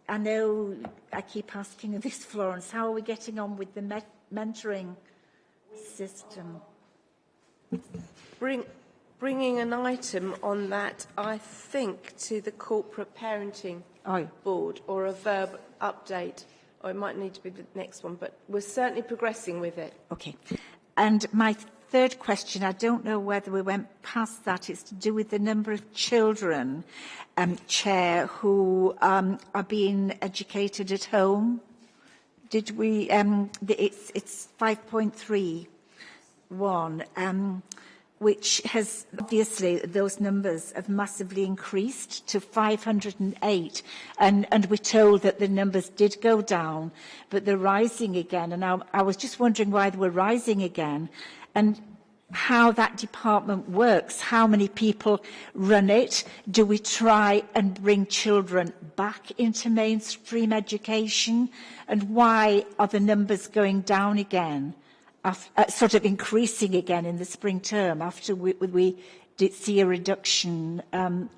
I know I keep asking this, Florence, how are we getting on with the me mentoring system? Bring, bringing an item on that, I think, to the corporate parenting oh. board or a verb update, or it might need to be the next one, but we're certainly progressing with it. Okay. And my third question, I don't know whether we went past that. It's to do with the number of children, um, Chair, who um, are being educated at home. Did we, um, the, it's, it's 5.31. Um, which has obviously those numbers have massively increased to 508 and and we're told that the numbers did go down but they're rising again and I, I was just wondering why they were rising again and how that department works, how many people run it, do we try and bring children back into mainstream education, and why are the numbers going down again, after, uh, sort of increasing again in the spring term after we, we did see a reduction um,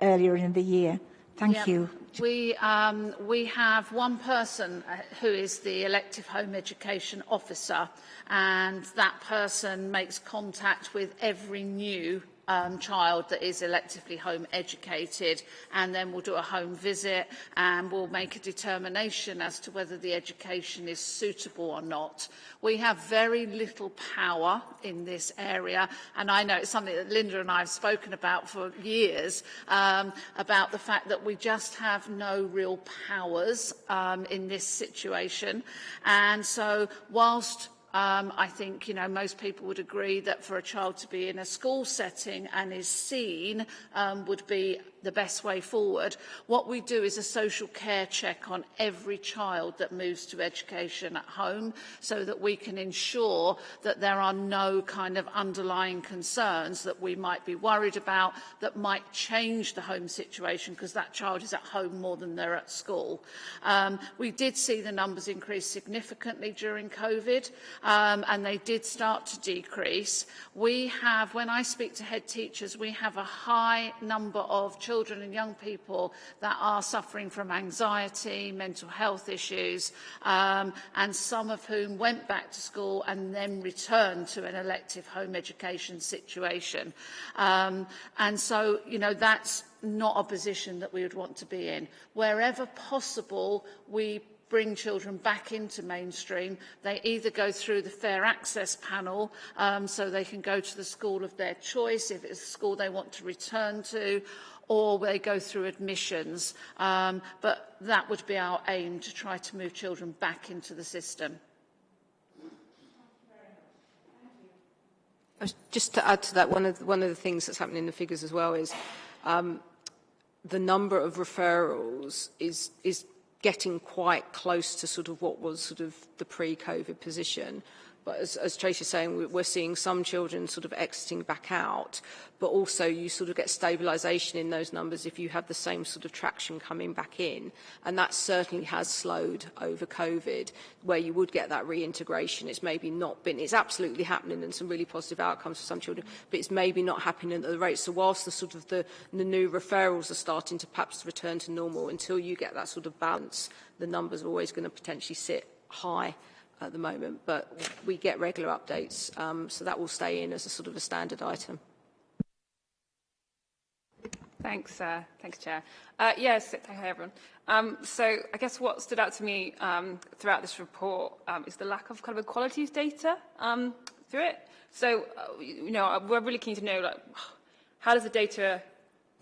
earlier in the year? Thank yep. you. We, um, we have one person uh, who is the elective home education officer and that person makes contact with every new um, child that is electively home educated and then we'll do a home visit and we'll make a determination as to whether the education is suitable or not. We have very little power in this area and I know it's something that Linda and I have spoken about for years um, about the fact that we just have no real powers um, in this situation and so whilst Um, I think you know most people would agree that for a child to be in a school setting and is seen um, would be the best way forward. What we do is a social care check on every child that moves to education at home so that we can ensure that there are no kind of underlying concerns that we might be worried about that might change the home situation because that child is at home more than they're at school. Um, we did see the numbers increase significantly during COVID um, and they did start to decrease. We have, when I speak to head teachers, we have a high number of children and young people that are suffering from anxiety, mental health issues, um, and some of whom went back to school and then returned to an elective home education situation. Um, and so, you know, that's not a position that we would want to be in. Wherever possible, we bring children back into mainstream. They either go through the fair access panel um, so they can go to the school of their choice if it's a school they want to return to or they go through admissions. Um, but that would be our aim, to try to move children back into the system. Just to add to that, one of the, one of the things that's happening in the figures as well is um, the number of referrals is is getting quite close to sort of what was sort of the pre-COVID position. But as, as Tracy's saying, we're seeing some children sort of exiting back out, but also you sort of get stabilisation in those numbers if you have the same sort of traction coming back in. And that certainly has slowed over COVID, where you would get that reintegration. It's maybe not been, it's absolutely happening and some really positive outcomes for some children, but it's maybe not happening at the rate. So whilst the sort of the, the new referrals are starting to perhaps return to normal, until you get that sort of balance, the numbers are always going to potentially sit high at the moment, but we get regular updates, um, so that will stay in as a sort of a standard item. Thanks, uh, thanks, Chair. Uh, yes, hi everyone. Um, so I guess what stood out to me um, throughout this report um, is the lack of kind of equalities data. Um, through it. So, uh, you know, we're really keen to know, like, how does the data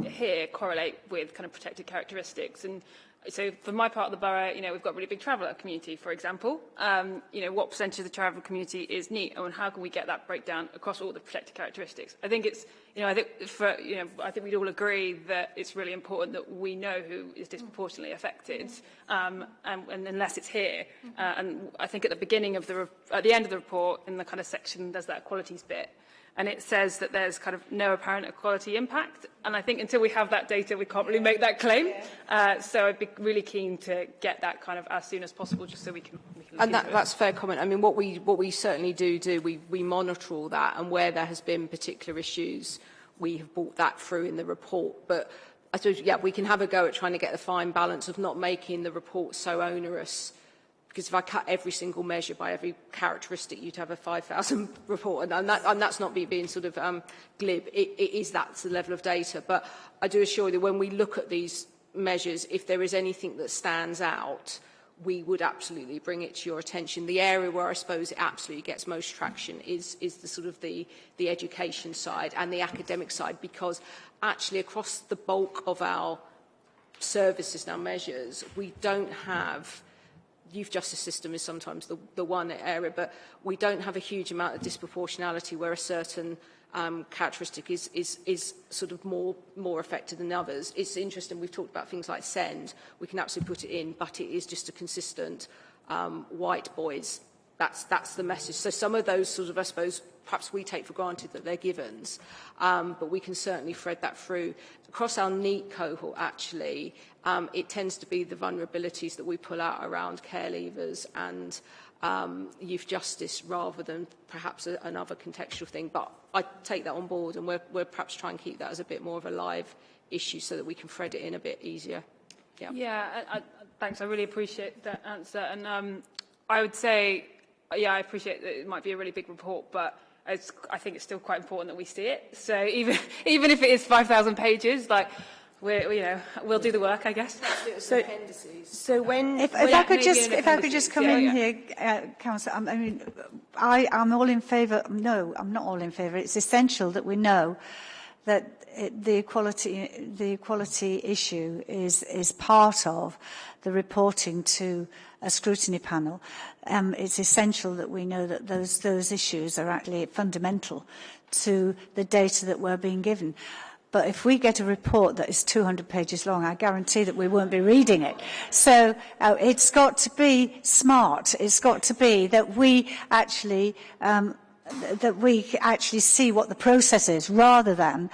here correlate with kind of protected characteristics? And so for my part of the borough, you know, we've got a really big traveller community, for example. Um, you know, what percentage of the traveller community is NEET, and how can we get that breakdown across all the protected characteristics? I think it's, you know, I think for, you know, I think we'd all agree that it's really important that we know who is disproportionately affected, um, and, and unless it's here. Uh, and I think at the beginning of the, at the end of the report, in the kind of section, there's that equalities bit and it says that there's kind of no apparent equality impact. And I think until we have that data, we can't really make that claim. Uh, so I'd be really keen to get that kind of as soon as possible, just so we can. We can and that, that's fair comment. I mean, what we what we certainly do do, we we monitor all that, and where there has been particular issues, we have brought that through in the report. But I suppose, yeah, we can have a go at trying to get the fine balance of not making the report so onerous because if I cut every single measure by every characteristic, you'd have a 5,000 report, and, and, that, and that's not me being sort of um, glib. It, it is that's the level of data. But I do assure you that when we look at these measures, if there is anything that stands out, we would absolutely bring it to your attention. The area where I suppose it absolutely gets most traction is, is the sort of the, the education side and the academic side, because actually across the bulk of our services our measures, we don't have youth justice system is sometimes the, the one area, but we don't have a huge amount of disproportionality where a certain um, characteristic is, is, is sort of more, more affected than others. It's interesting, we've talked about things like send, we can absolutely put it in, but it is just a consistent um, white boys. That's, that's the message. So some of those sort of, I suppose, perhaps we take for granted that they're givens, um, but we can certainly thread that through. Across our NEET cohort, actually, um, it tends to be the vulnerabilities that we pull out around care leavers and um, youth justice rather than perhaps a, another contextual thing. But I take that on board and we're, we're perhaps trying to keep that as a bit more of a live issue so that we can thread it in a bit easier. Yeah, yeah I, I, thanks. I really appreciate that answer. And um, I would say, yeah, I appreciate that it might be a really big report, but it's, I think it's still quite important that we see it. So even, even if it is 5,000 pages, like, we're, you know, we'll do the work, I guess. So, so when, if, if when I could just, if I could just come yeah, in yeah. here, uh, Councillor, I mean, I, I'm all in favour. No, I'm not all in favour. It's essential that we know that the equality, the equality issue is is part of the reporting to a scrutiny panel. Um, it's essential that we know that those those issues are actually fundamental to the data that we're being given. But if we get a report that is 200 pages long, I guarantee that we won't be reading it. So uh, it's got to be smart. It's got to be that we actually um, that we actually see what the process is, rather than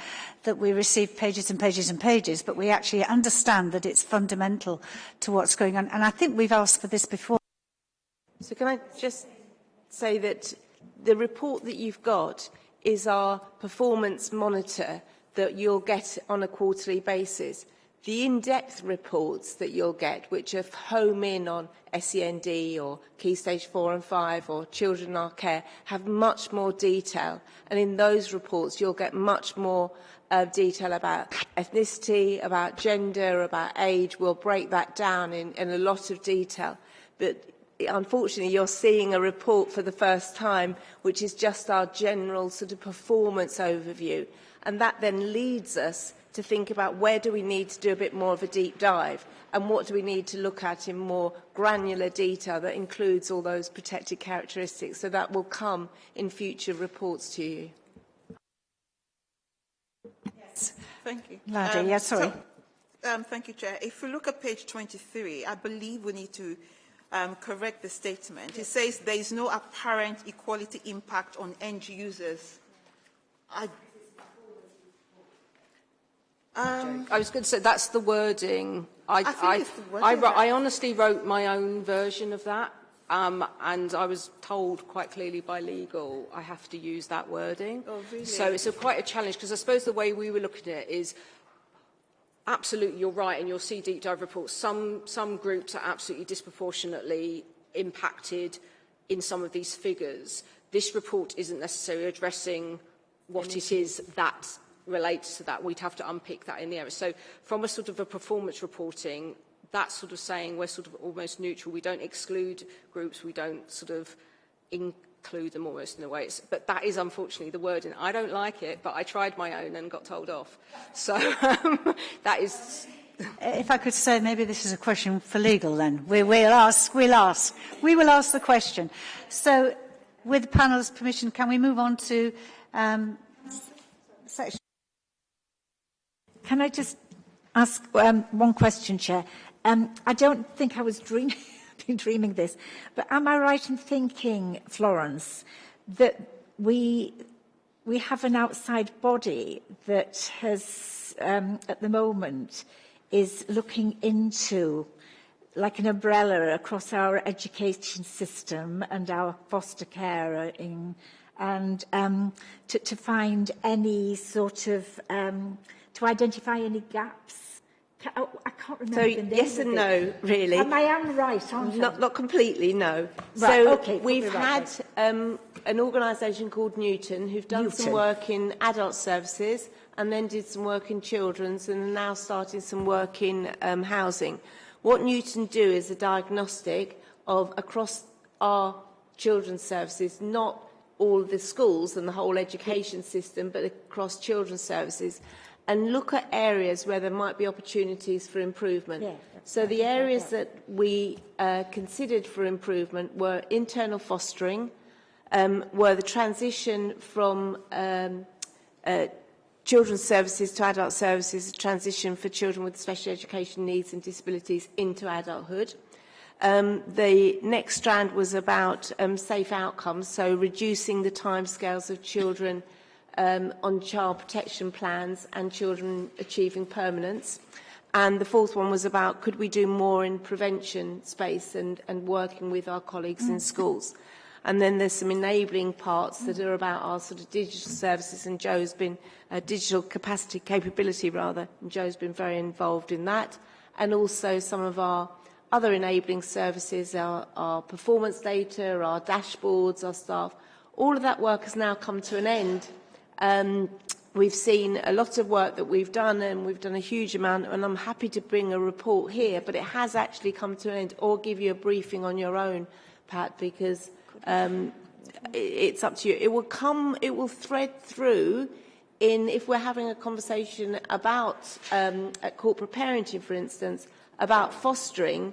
that we receive pages and pages and pages, but we actually understand that it's fundamental to what's going on. And I think we've asked for this before. So can I just say that the report that you've got is our performance monitor that you'll get on a quarterly basis. The in-depth reports that you'll get, which are home in on SEND or Key Stage 4 and 5 or Children in Our Care, have much more detail. And in those reports, you'll get much more uh, detail about ethnicity, about gender, about age. We'll break that down in, in a lot of detail. But unfortunately, you're seeing a report for the first time, which is just our general sort of performance overview. And that then leads us to think about where do we need to do a bit more of a deep dive and what do we need to look at in more granular detail that includes all those protected characteristics. So that will come in future reports to you. Yes, thank you. Ladi, um, yes, sorry. So, um, thank you, Chair. If we look at page 23, I believe we need to um, correct the statement. Yes. It says there is no apparent equality impact on end users. I Um, I was going to say that's the wording. I, I, I, wording I, I honestly wrote my own version of that, um, and I was told quite clearly by legal I have to use that wording. Oh, really? So it's a, quite a challenge because I suppose the way we were looking at it is absolutely you're right, and you'll see deep dive reports. Some some groups are absolutely disproportionately impacted in some of these figures. This report isn't necessarily addressing what it is that relates to that, we'd have to unpick that in the area. So from a sort of a performance reporting, that's sort of saying we're sort of almost neutral. We don't exclude groups, we don't sort of include them almost in a way. It's, but that is unfortunately the wording. I don't like it, but I tried my own and got told off. So um, that is If I could say, maybe this is a question for legal then. We, we'll ask, we'll ask. We will ask the question. So, with the panel's permission, can we move on to um, section? Can I just ask um, one question, Chair? Um, I don't think I was dreaming, dreaming this, but am I right in thinking, Florence, that we we have an outside body that has, um, at the moment, is looking into like an umbrella across our education system and our foster care in, and um, to, to find any sort of, um, to identify any gaps. Oh, I can't remember So yes and no, really. Am I am right, aren't I? Not, not completely, no. Right, so okay, we've right had um, an organisation called Newton who've done some work in adult services and then did some work in children's and are now starting some work in um, housing. What Newton do is a diagnostic of across our children's services, not all the schools and the whole education system, but across children's services, and look at areas where there might be opportunities for improvement. Yeah, so the areas that we uh, considered for improvement were internal fostering, um, were the transition from um, uh, children's services to adult services, transition for children with special education needs and disabilities into adulthood. Um, the next strand was about um, safe outcomes, so reducing the timescales of children um, on child protection plans and children achieving permanence. And the fourth one was about could we do more in prevention space and, and working with our colleagues in schools. And then there's some enabling parts that are about our sort of digital services, and Joe's been, uh, digital capacity, capability rather, and Joe's been very involved in that. And also some of our other enabling services, our, our performance data, our dashboards, our staff. All of that work has now come to an end. Um, we've seen a lot of work that we've done, and we've done a huge amount, and I'm happy to bring a report here, but it has actually come to an end, or give you a briefing on your own, Pat, because um, it's up to you. It will come, it will thread through in, if we're having a conversation about, um, at corporate parenting, for instance, about fostering,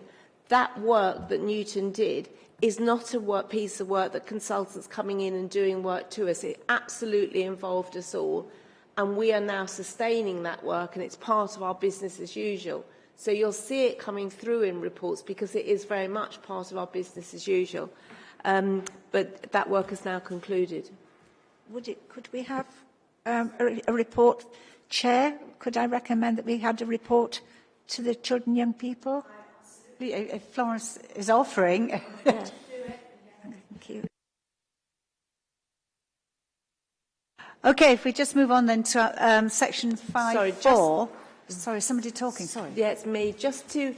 that work that Newton did is not a work, piece of work that consultants coming in and doing work to us. It absolutely involved us all. And we are now sustaining that work and it's part of our business as usual. So you'll see it coming through in reports because it is very much part of our business as usual. Um, but that work is now concluded. Would it, could we have um, a, a report, Chair? Could I recommend that we had a report to the children young people? If Florence is offering. Thank you. Okay, if we just move on then to um, section 5 Sorry, just- 4. Sorry, somebody talking, sorry. Yeah, it's me. Just to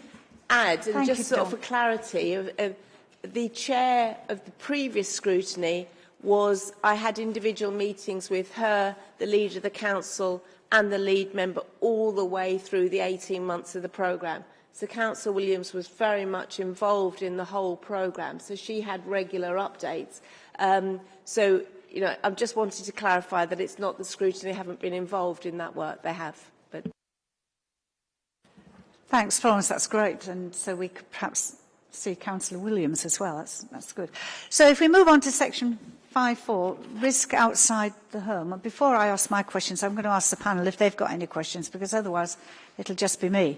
add, and Thank just you, sort of for clarity, of, of the chair of the previous scrutiny was I had individual meetings with her, the leader of the council, and the lead member all the way through the 18 months of the programme. So Councillor Williams was very much involved in the whole programme, so she had regular updates. Um, so, you know, I just wanted to clarify that it's not the scrutiny haven't been involved in that work. They have, but Thanks, Florence, that's great. And so we could perhaps see Councillor Williams as well. That's, that's good. So if we move on to section 5.4, risk outside the home. And before I ask my questions, I'm going to ask the panel if they've got any questions, because otherwise it'll just be me.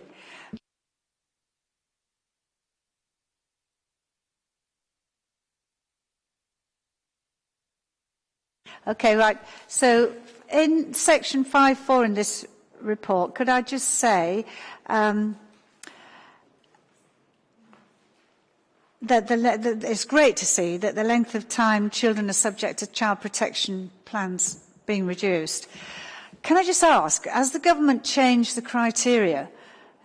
Okay, right. So in section 5.4 in this report, could I just say um, that the, that it's great to see that the length of time children are subject to child protection plans being reduced. Can I just ask, has the government changed the criteria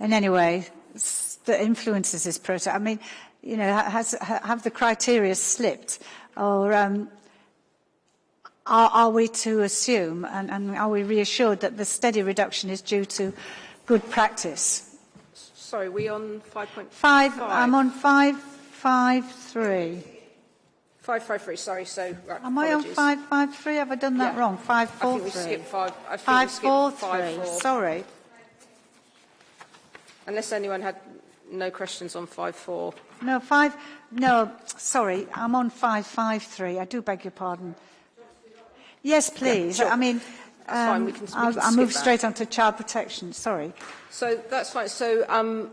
in any way that influences this process? I mean, you know, has, have the criteria slipped or um, are, are we to assume and, and are we reassured that the steady reduction is due to good practice? Sorry, we on 5.5? Five, I'm on five, five, three. 553, sorry, so, right, Am I on 553? Have I done that Yeah. wrong? I think we skipped five. I think we skipped four five, three. four. Sorry. Unless anyone had no questions on 54. No, five. No, sorry. I'm on 553. I do beg your pardon. Yes, please. sure. I mean, That's fine, um, we can- we I'll, can I'll move that. straight on to child protection. Sorry. So that's fine. So um,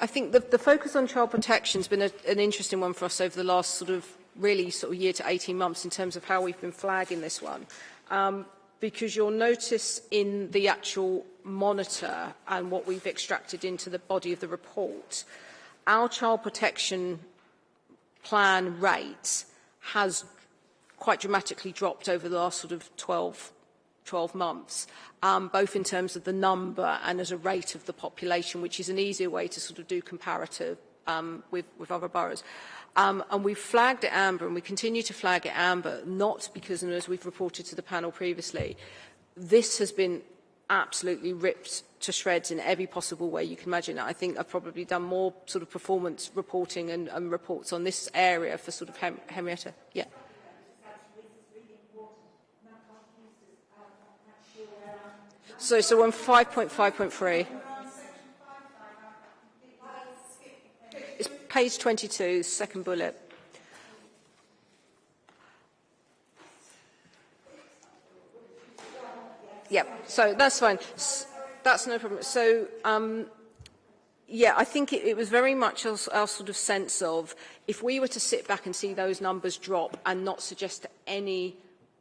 I think the, the focus on child protection has been a, an interesting one for us over the last sort of really sort of year to 18 months in terms of how we've been flagging this one. Um, because you'll notice in the actual monitor and what we've extracted into the body of the report, our child protection plan rate has quite dramatically dropped over the last sort of 12, 12 months, um, both in terms of the number and as a rate of the population, which is an easier way to sort of do comparative um, with, with other boroughs. Um, and we've flagged it amber, and we continue to flag it amber, not because, and as we've reported to the panel previously, this has been absolutely ripped to shreds in every possible way you can imagine. I think I've probably done more sort of performance reporting and, and reports on this area for sort of Hem Henrietta. Yeah. So, so on 5.5.3. It's page 22, second bullet. Yep, so that's fine. That's no problem. So, um, yeah, I think it, it was very much our, our sort of sense of if we were to sit back and see those numbers drop and not suggest any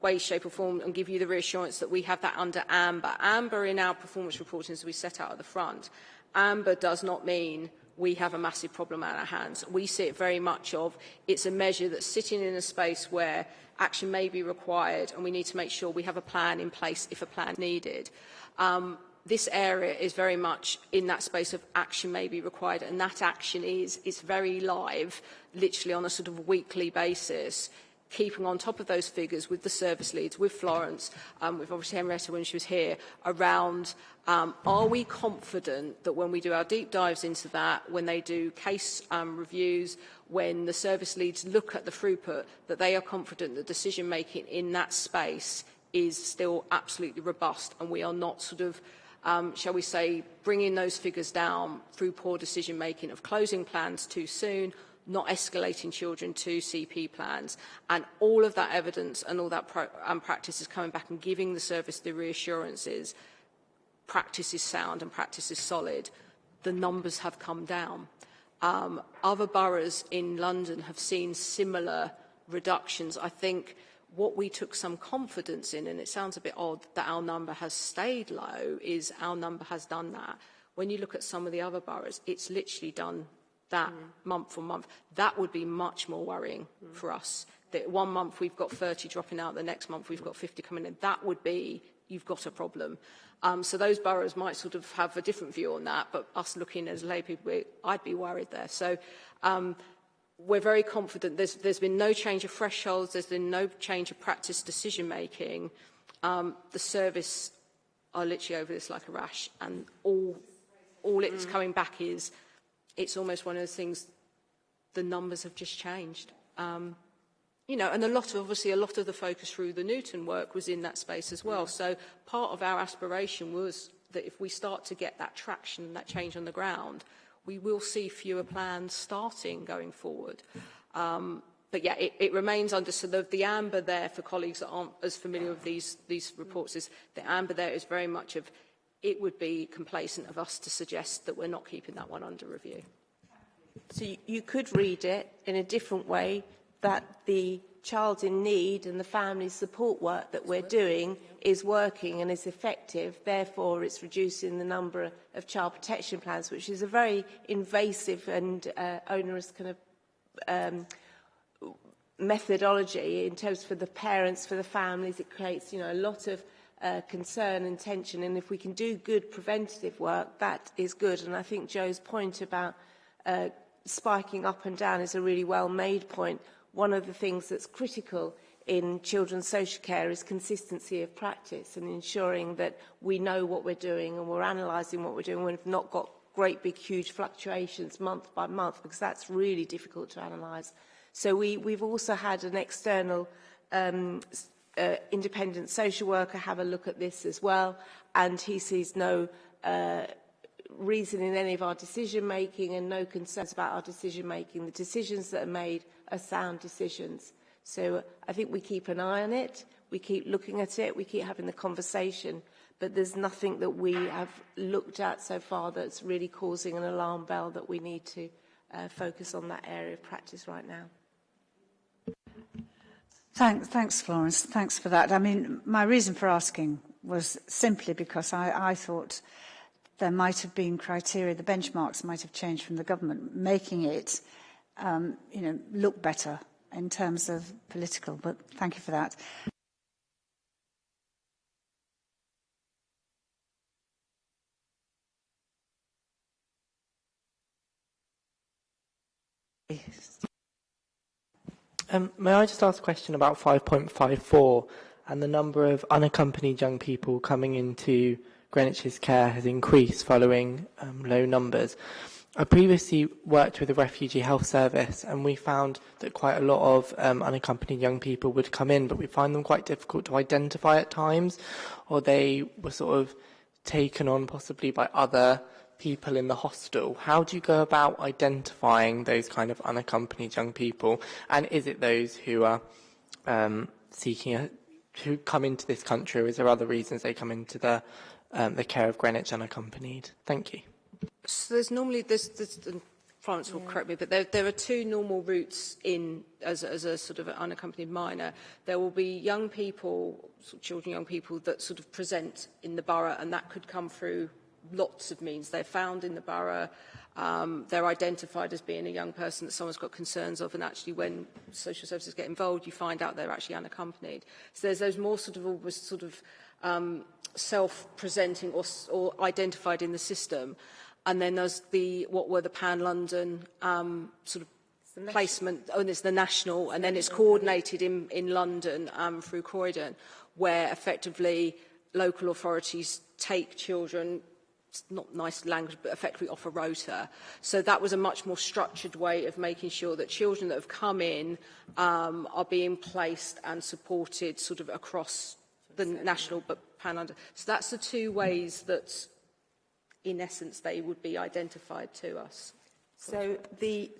way, shape or form and give you the reassurance that we have that under amber. Amber in our performance reporting as we set out at the front, amber does not mean we have a massive problem at our hands. We see it very much of it's a measure that's sitting in a space where action may be required and we need to make sure we have a plan in place if a plan needed. Um, this area is very much in that space of action may be required and that action is, is very live, literally on a sort of weekly basis keeping on top of those figures with the service leads, with Florence, um, with obviously Henrietta when she was here, around um, are we confident that when we do our deep dives into that, when they do case um, reviews, when the service leads look at the throughput, that they are confident that decision making in that space is still absolutely robust and we are not sort of um, shall we say, bringing those figures down through poor decision making of closing plans too soon, not escalating children to CP plans. And all of that evidence and all that practice is coming back and giving the service the reassurances practice is sound and practice is solid. The numbers have come down. Um, other boroughs in London have seen similar reductions. I think what we took some confidence in, and it sounds a bit odd that our number has stayed low, is our number has done that. When you look at some of the other boroughs, it's literally done that mm. month on month. That would be much more worrying mm. for us. That one month we've got 30 dropping out, the next month we've got 50 coming in. That would be, you've got a problem. Um, so those boroughs might sort of have a different view on that, but us looking as lay people, I'd be worried there. So um, we're very confident there's, there's been no change of thresholds, there's been no change of practice decision making. Um, the service are literally over this like a rash and all, all it's mm. coming back is it's almost one of those things, the numbers have just changed. Um, you know, and a lot of, obviously, a lot of the focus through the Newton work was in that space as well. So part of our aspiration was that if we start to get that traction, that change on the ground, we will see fewer plans starting going forward. Um, but yeah, it, it remains under, so the, the amber there for colleagues that aren't as familiar with these, these reports is the amber there is very much of, it would be complacent of us to suggest that we're not keeping that one under review. So you, could read it in a different way that the child in need and the family support work that we're doing is working and is effective. Therefore, it's reducing the number of child protection plans, which is a very invasive and uh, onerous kind of um, methodology in terms for the parents, for the families. It creates, you know, a lot of uh, concern and tension. And if we can do good preventative work, that is good. And I think Joe's point about uh, spiking up and down is a really well-made point. One of the things that's critical in children's social care is consistency of practice and ensuring that we know what we're doing and we're analysing what we're doing when we've not got great big huge fluctuations month by month because that's really difficult to analyse. So we, we've also had an external um, uh, independent social worker have a look at this as well, and he sees no uh, reason in any of our decision making and no concerns about our decision making. The decisions that are made are sound decisions. So I think we keep an eye on it, we keep looking at it, we keep having the conversation, but there's nothing that we have looked at so far that's really causing an alarm bell that we need to uh, focus on that area of practice right now. Thanks, thanks, Florence. Thanks for that. I mean, my reason for asking was simply because I, I thought there might have been criteria, the benchmarks might have changed from the government, making it, um, you know, look better in terms of political. But thank you for that. Um, may I just ask a question about 5.54 and the number of unaccompanied young people coming into Greenwich's care has increased following um, low numbers. I previously worked with the Refugee Health Service and we found that quite a lot of um, unaccompanied young people would come in, but we find them quite difficult to identify at times, or they were sort of taken on possibly by other people in the hostel. How do you go about identifying those kind of unaccompanied young people? And is it those who are um, seeking a, who come into this country, or is there other reasons they come into the um, the care of Greenwich unaccompanied? Thank you. So there's normally this. this and Florence will yeah. correct me, but there, there are two normal routes in as, as a sort of unaccompanied minor. There will be young people, sort of children, young people that sort of present in the borough, and that could come through lots of means. They're found in the borough, um, they're identified as being a young person that someone's got concerns of, and actually when social services get involved, you find out they're actually unaccompanied. So there's those more sort of always sort of um, self-presenting or, or identified in the system. And then there's the, what were the Pan London um, sort of placement, oh, and it's the national, and then it's coordinated in, in London um, through Croydon, where effectively local authorities take children not nice language, but effectively off a rota. So that was a much more structured way of making sure that children that have come in um, are being placed and supported sort of across the national but pan under. So that's the two ways that, in essence, they would be identified to us. So the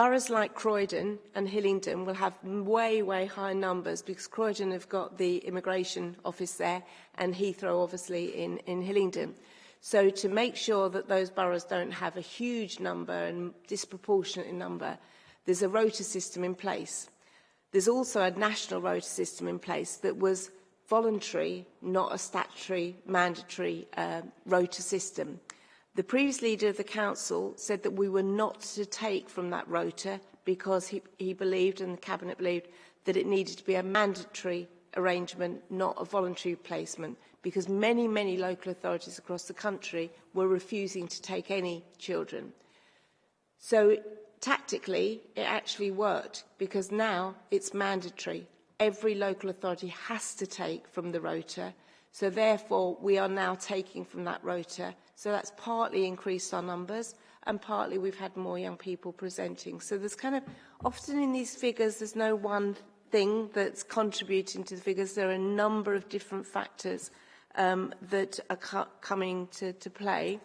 boroughs like Croydon and Hillingdon will have way, way high numbers because Croydon have got the immigration office there and Heathrow obviously in, in Hillingdon. So to make sure that those boroughs don't have a huge number and disproportionate number, there's a rota system in place. There's also a national rota system in place that was voluntary, not a statutory, mandatory uh, rota system. The previous leader of the council said that we were not to take from that rota because he, he believed and the cabinet believed that it needed to be a mandatory arrangement, not a voluntary placement, because many, many local authorities across the country were refusing to take any children. So tactically, it actually worked because now it's mandatory. Every local authority has to take from the rota. So therefore, we are now taking from that rota So that's partly increased our numbers and partly we've had more young people presenting. So there's kind of, often in these figures, there's no one thing that's contributing to the figures. There are a number of different factors um, that are co coming to, to play.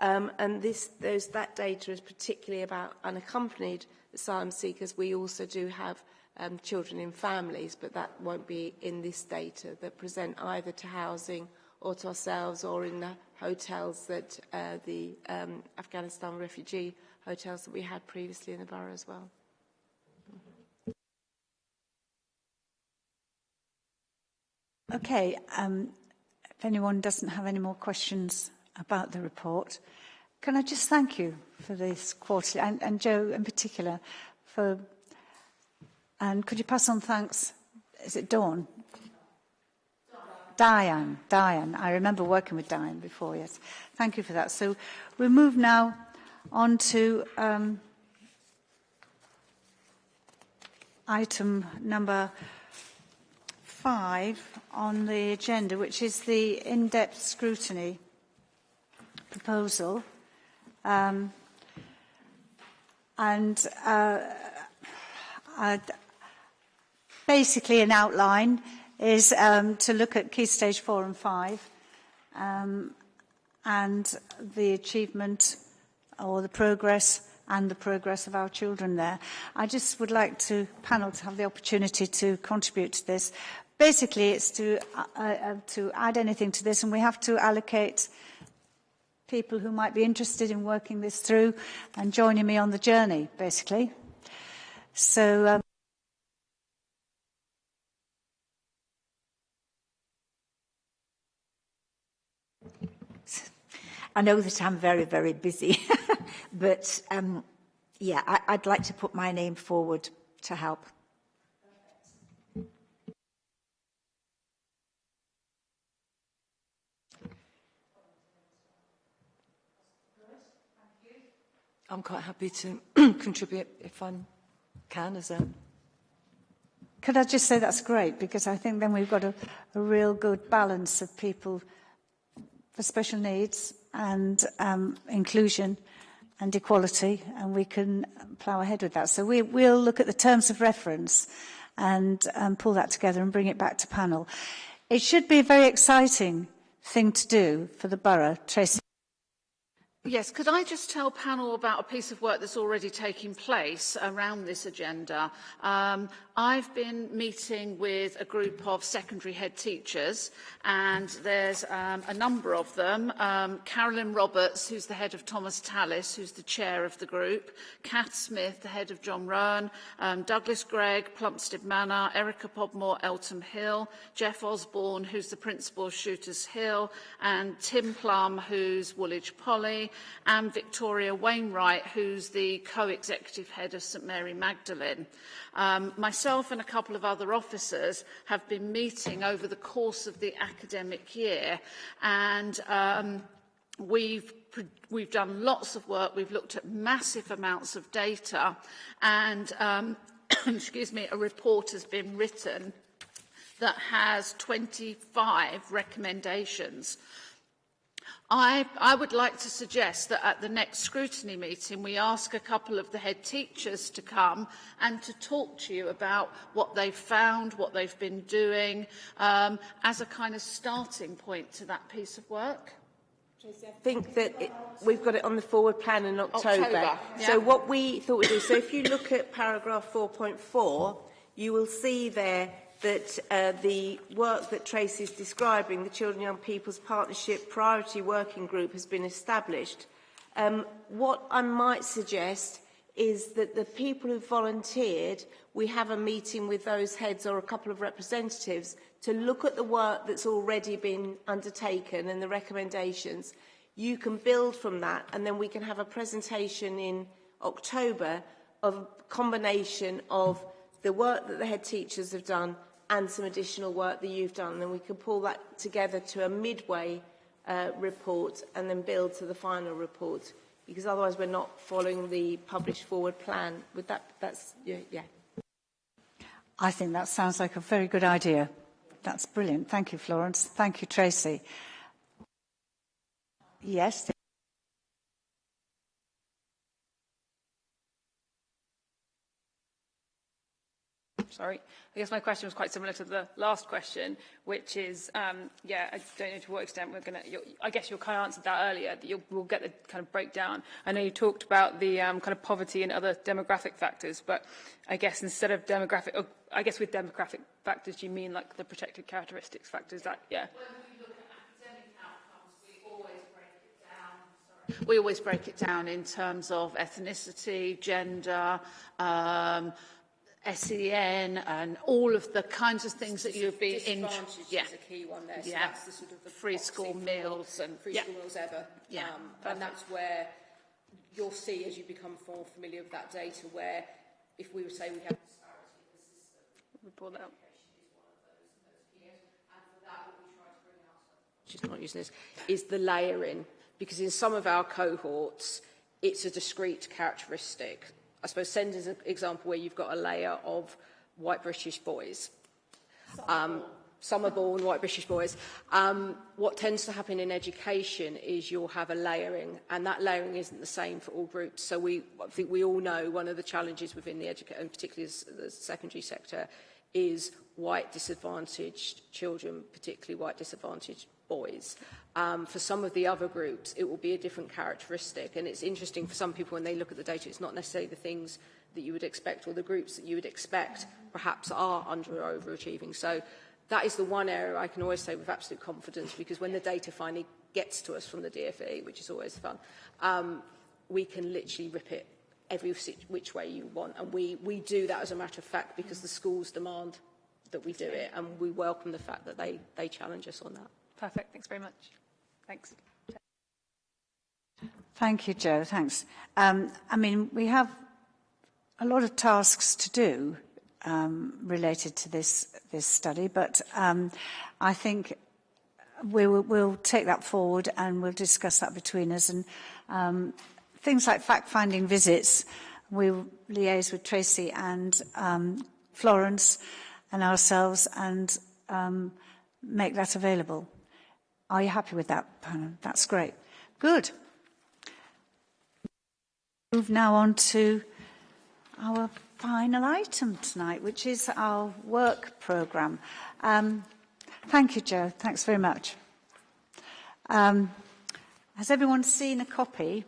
Um, and this, there's, that data is particularly about unaccompanied asylum seekers. We also do have um, children in families, but that won't be in this data that present either to housing or to ourselves or in the hotels that uh, the um, Afghanistan refugee hotels that we had previously in the borough as well. Okay, um, if anyone doesn't have any more questions about the report, can I just thank you for this quarterly, and, and Joe in particular, for, and could you pass on thanks, is it Dawn, Diane, Diane. I remember working with Diane before, yes. Thank you for that. So we'll move now on to um, item number five on the agenda, which is the in-depth scrutiny proposal. Um, and uh, basically an outline is um, to look at key stage four and five um, and the achievement or the progress and the progress of our children there. I just would like to panel to have the opportunity to contribute to this. Basically, it's to, uh, uh, to add anything to this, and we have to allocate people who might be interested in working this through and joining me on the journey, basically. So. Um, I know that I'm very, very busy, but um, yeah, I, I'd like to put my name forward to help. I'm quite happy to contribute if I can as a... Could I just say that's great because I think then we've got a, a real good balance of people for special needs and um, inclusion and equality, and we can plough ahead with that. So we, we'll look at the terms of reference and um, pull that together and bring it back to panel. It should be a very exciting thing to do for the borough. Tracy. Yes, could I just tell panel about a piece of work that's already taking place around this agenda? Um, I've been meeting with a group of secondary head teachers and there's um, a number of them. Um, Carolyn Roberts, who's the head of Thomas Tallis, who's the chair of the group, Kath Smith, the head of John Roan, um, Douglas Gregg, Plumstead Manor, Erica Podmore, Eltham Hill, Jeff Osborne, who's the principal of Shooters Hill, and Tim Plum, who's Woolwich Poly, and Victoria Wainwright, who's the co-executive head of St Mary Magdalene. Um, myself myself and a couple of other officers have been meeting over the course of the academic year and um, we've we've done lots of work. We've looked at massive amounts of data and um, excuse me a report has been written that has 25 recommendations I, I would like to suggest that at the next scrutiny meeting we ask a couple of the head teachers to come and to talk to you about what they've found, what they've been doing, um, as a kind of starting point to that piece of work. I think that it, we've got it on the forward plan in October. October yeah. So what we thought we'd do, so if you look at paragraph 4.4, you will see there that uh, the work that Tracy is describing, the Children and Young People's Partnership Priority Working Group has been established. Um, what I might suggest is that the people who volunteered, we have a meeting with those heads or a couple of representatives to look at the work that's already been undertaken and the recommendations. You can build from that and then we can have a presentation in October of a combination of the work that the head teachers have done and some additional work that you've done. And then we can pull that together to a midway uh, report and then build to the final report. Because otherwise we're not following the published forward plan. With that, that's, yeah, yeah. I think that sounds like a very good idea. That's brilliant. Thank you, Florence. Thank you, Tracy. Yes. Sorry. I guess my question was quite similar to the last question, which is, um, yeah, I don't know to what extent we're going to, I guess you kind of answered that earlier, that you'll, we'll get the kind of breakdown. I know you talked about the um, kind of poverty and other demographic factors, but I guess instead of demographic, or I guess with demographic factors, you mean like the protected characteristics factors, that, yeah. We always break it down in terms of ethnicity, gender, um, SEN and all of the kinds of things that you'd be in. Yeah. is a key one there. So yeah. that's the sort of the free school meals and free yeah. school meals ever. Yeah. Um, and that's where you'll see as you become more familiar with that data where if we were say we have disparity in the system, we pull that. She's not using this, is the layering. Because in some of our cohorts, it's a discrete characteristic. I suppose SEND is an example where you've got a layer of white British boys. Um, summer born white British boys. Um, what tends to happen in education is you'll have a layering, and that layering isn't the same for all groups. So we, I think we all know one of the challenges within the education, and particularly the secondary sector, is white disadvantaged children, particularly white disadvantaged boys. Um, for some of the other groups, it will be a different characteristic. And it's interesting for some people when they look at the data, it's not necessarily the things that you would expect or the groups that you would expect perhaps are under or overachieving. So that is the one area I can always say with absolute confidence because when the data finally gets to us from the DFE, which is always fun, um, we can literally rip it every which way you want. And we, we do that as a matter of fact because the schools demand that we do it and we welcome the fact that they, they challenge us on that. Perfect. Thanks very much. Thanks. Thank you, Joe. Thanks. Um, I mean, we have a lot of tasks to do um, related to this this study, but um, I think we will, we'll take that forward and we'll discuss that between us. And um, things like fact-finding visits, we'll liaise with Tracy and um, Florence and ourselves and um, make that available. Are you happy with that, panel? That's great. Good. Move now on to our final item tonight, which is our work programme. Um, thank you, Joe. Thanks very much. Um, has everyone seen a copy?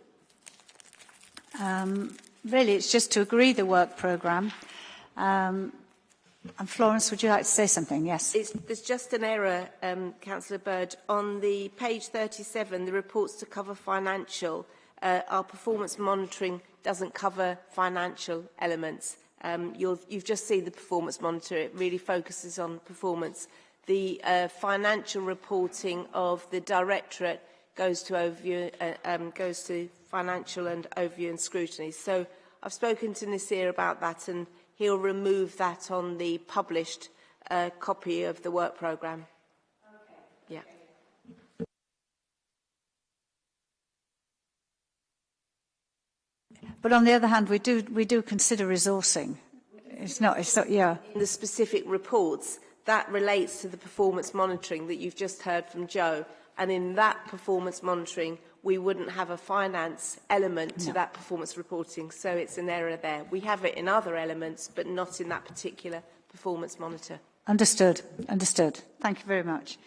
Um, really, it's just to agree the work programme. Um, and Florence, would you like to say something? Yes. It's, there's just an error, um, Councillor Bird. On the page 37, the reports to cover financial, uh, our performance monitoring doesn't cover financial elements. Um, you've, you've just seen the performance monitor. It really focuses on performance. The uh, financial reporting of the directorate goes to overview, uh, um, goes to financial and overview and scrutiny. So I've spoken to Nasir about that and he'll remove that on the published uh, copy of the work programme. Okay. Yeah. But on the other hand, we do, we do consider resourcing. It's not, it's not, yeah. In the specific reports, that relates to the performance monitoring that you've just heard from Joe. And in that performance monitoring, we wouldn't have a finance element to no. that performance reporting. So it's an error there. We have it in other elements, but not in that particular performance monitor. Understood. Understood. Thank you very much.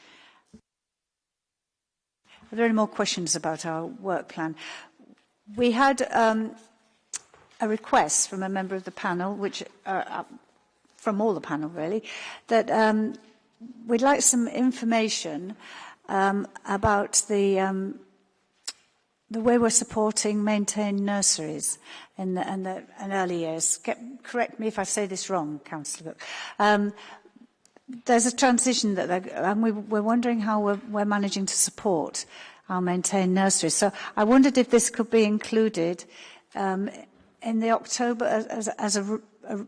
Are there any more questions about our work plan? We had um, a request from a member of the panel, which uh, uh, from all the panel really, that um, we'd like some information um, about the um, the way we're supporting maintained nurseries in the, in the in early years. Get, correct me if I say this wrong, Councillor. Um, there's a transition that and we, we're wondering how we're, we're managing to support our maintained nurseries. So I wondered if this could be included um, in the October as, as, a, a,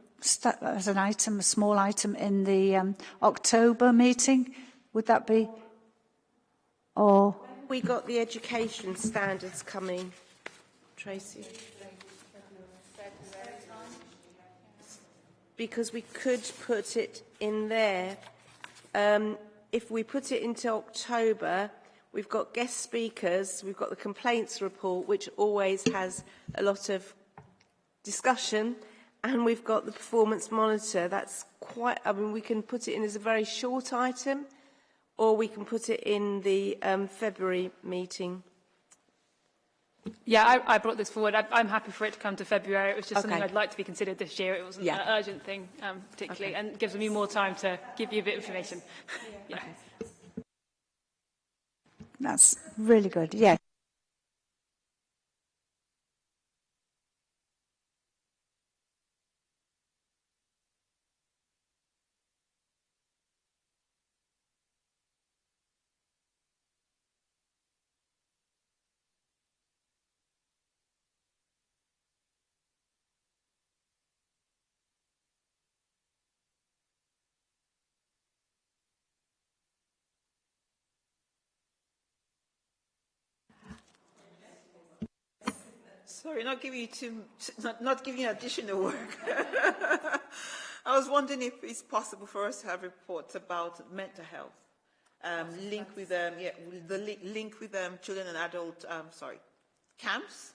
as an item, a small item in the um, October meeting? Would that be? Or we got the education standards coming, Tracy? Because we could put it in there. Um, if we put it into October, we've got guest speakers, we've got the complaints report, which always has a lot of discussion and we've got the performance monitor. That's quite, I mean, we can put it in as a very short item or we can put it in the um, February meeting. Yeah, I, I brought this forward. I, I'm happy for it to come to February. It was just okay. something I'd like to be considered this year. It wasn't yeah. an urgent thing, um, particularly, okay. and gives me more time to give you a bit of information. yeah. Okay. That's really good. Yeah. Sorry, not giving you too, not, not giving you additional work. I was wondering if it's possible for us to have reports about mental health, um, link with um, yeah, the li link with um, children and adult, um, sorry, CAMHS.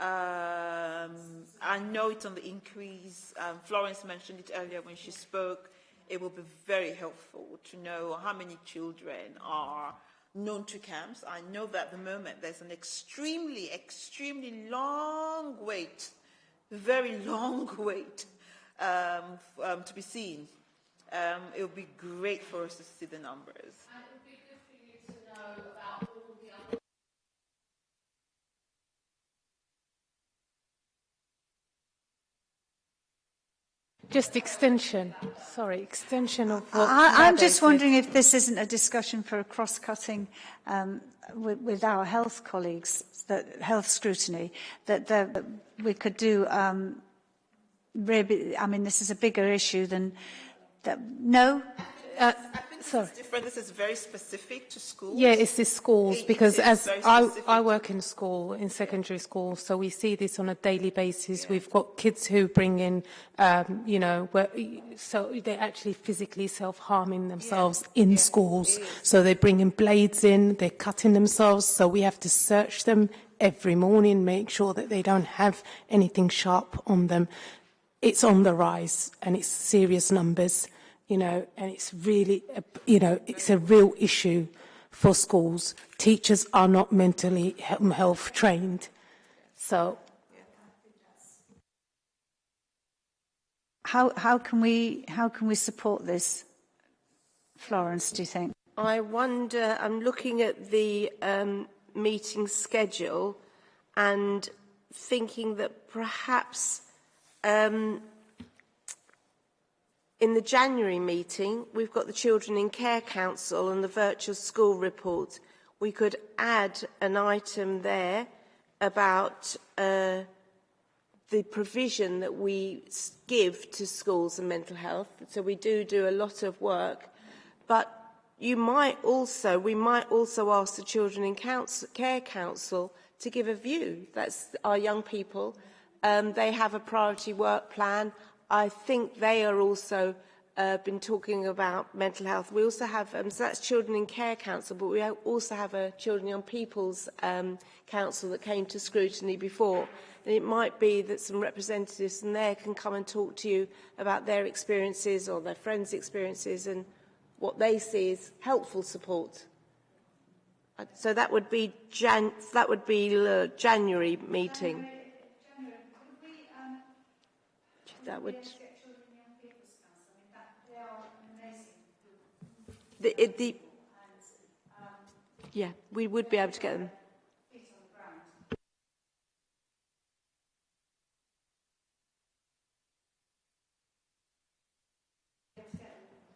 Um, I know it's on the increase. Um, Florence mentioned it earlier when she spoke. It will be very helpful to know how many children are known to CAMHS. I know that at the moment there's an extremely, extremely long wait, very long wait um, um, to be seen. Um, it would be great for us to see the numbers. Just extension, sorry, extension of what I, I'm just wondering if this isn't a discussion for a cross-cutting um, with, with our health colleagues, that health scrutiny, that, that we could do. Um, I mean, this is a bigger issue than that. No, Uh, this sorry. is different. This is very specific to schools. Yeah, it's the schools It- because as I. I work in school, in secondary school, so we see this on a daily basis. We've got kids who bring in, um, you know, where, so they're actually physically self-harming themselves in schools. So they're bringing blades in, they're cutting themselves, so we have to search them every morning, make sure that they don't have anything sharp on them. It's on the rise and it's serious numbers you know, and it's really, a- you know, it's a real issue for schools. Teachers are not mentally health trained. So how, how, can we, how can we support this, Florence, do you think? I wonder, I'm looking at the um, meeting schedule and thinking that perhaps um, in the January meeting, we've got the Children in Care Council and the virtual school report. We could add an item there about uh, the provision that we give to schools and mental health. So we do do a lot of work. But you might also, we might also ask the Children in Council, Care Council to give a view. That's our young people. Um, they have a priority work plan. I think they are also uh, been talking about mental health. We also have, um, so that's Children in Care Council, but we also have a Children Young People's um, Council that came to scrutiny before. And it might be that some representatives from there can come and talk to you about their experiences or their friends' experiences and what they see as helpful support. Uh, So that would be Jan- that would be the January meeting. That would. The, it, the, yeah, we would be able to get them.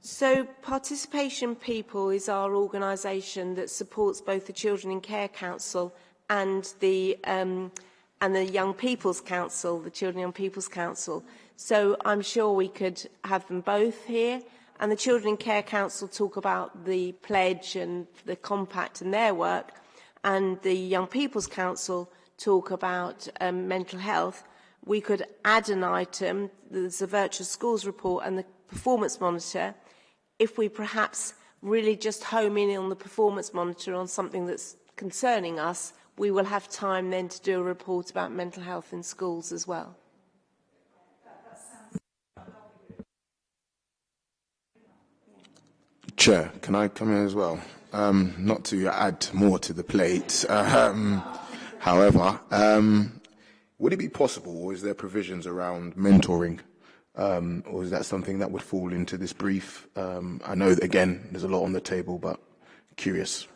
So Participation People is our organisation that supports both the Children in Care Council and the um, and the Young People's Council, the Children and Young People's Council. So I'm sure we could have them both here. And the Children in Care Council talk about the pledge and the compact and their work, and the Young People's Council talk about um, mental health. We could add an item, there's a virtual schools report and the performance monitor, if we perhaps really just home in on the performance monitor on something that's concerning us, we will have time then to do a report about mental health in schools as well. Chair, can I come in as well? Um, not to add more to the plate. Um, however, um, would it be possible, or is there provisions around mentoring, um, or is that something that would fall into this brief? Um, I know again there's a lot on the table, but curious.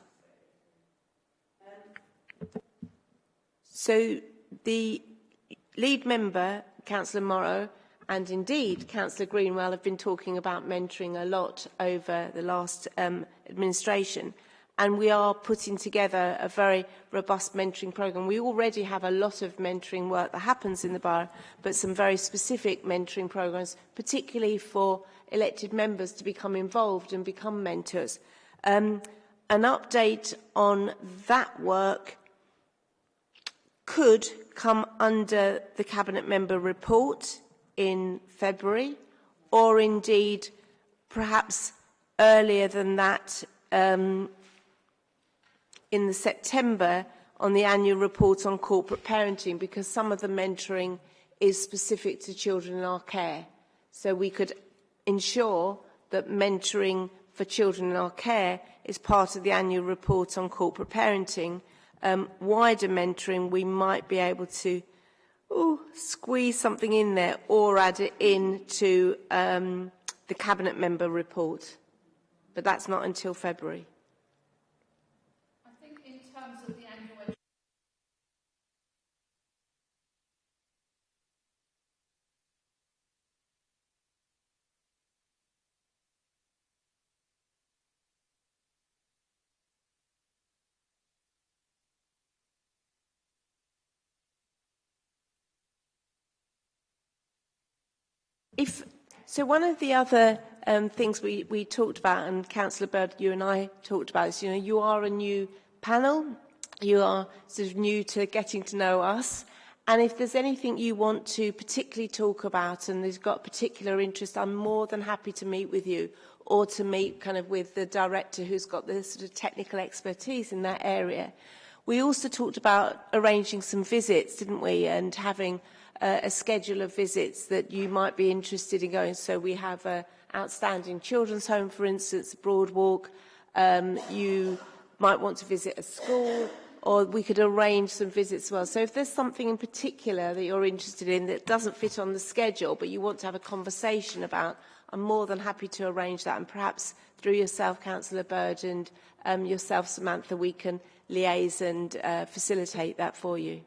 So the lead member, Councillor Morrow, And indeed, Councillor Greenwell have been talking about mentoring a lot over the last um, administration. And we are putting together a very robust mentoring programme. We already have a lot of mentoring work that happens in the borough, but some very specific mentoring programmes, particularly for elected members to become involved and become mentors. Um, an update on that work could come under the Cabinet Member report in February, or indeed perhaps earlier than that um, in the September on the annual report on corporate parenting because some of the mentoring is specific to children in our care. So we could ensure that mentoring for children in our care is part of the annual report on corporate parenting. Um, wider mentoring, we might be able to ooh, squeeze something in there or add it into um, the cabinet member report. But that's not until February. So one of the other um, things we, we talked about, and Councillor Bird, you and I talked about is you know, you are a new panel, you are sort of new to getting to know us, and if there's anything you want to particularly talk about and there's got particular interest, I'm more than happy to meet with you or to meet kind of with the director who's got the sort of technical expertise in that area. We also talked about arranging some visits, didn't we, and having uh, a schedule of visits that you might be interested in going. So we have a outstanding children's home, for instance, Broadwalk. Um, you might want to visit a school, or we could arrange some visits as well. So if there's something in particular that you're interested in that doesn't fit on the schedule, but you want to have a conversation about, I'm more than happy to arrange that. And perhaps through yourself, Councillor Bird, and um, yourself, Samantha, we can liaise and uh, facilitate that for you.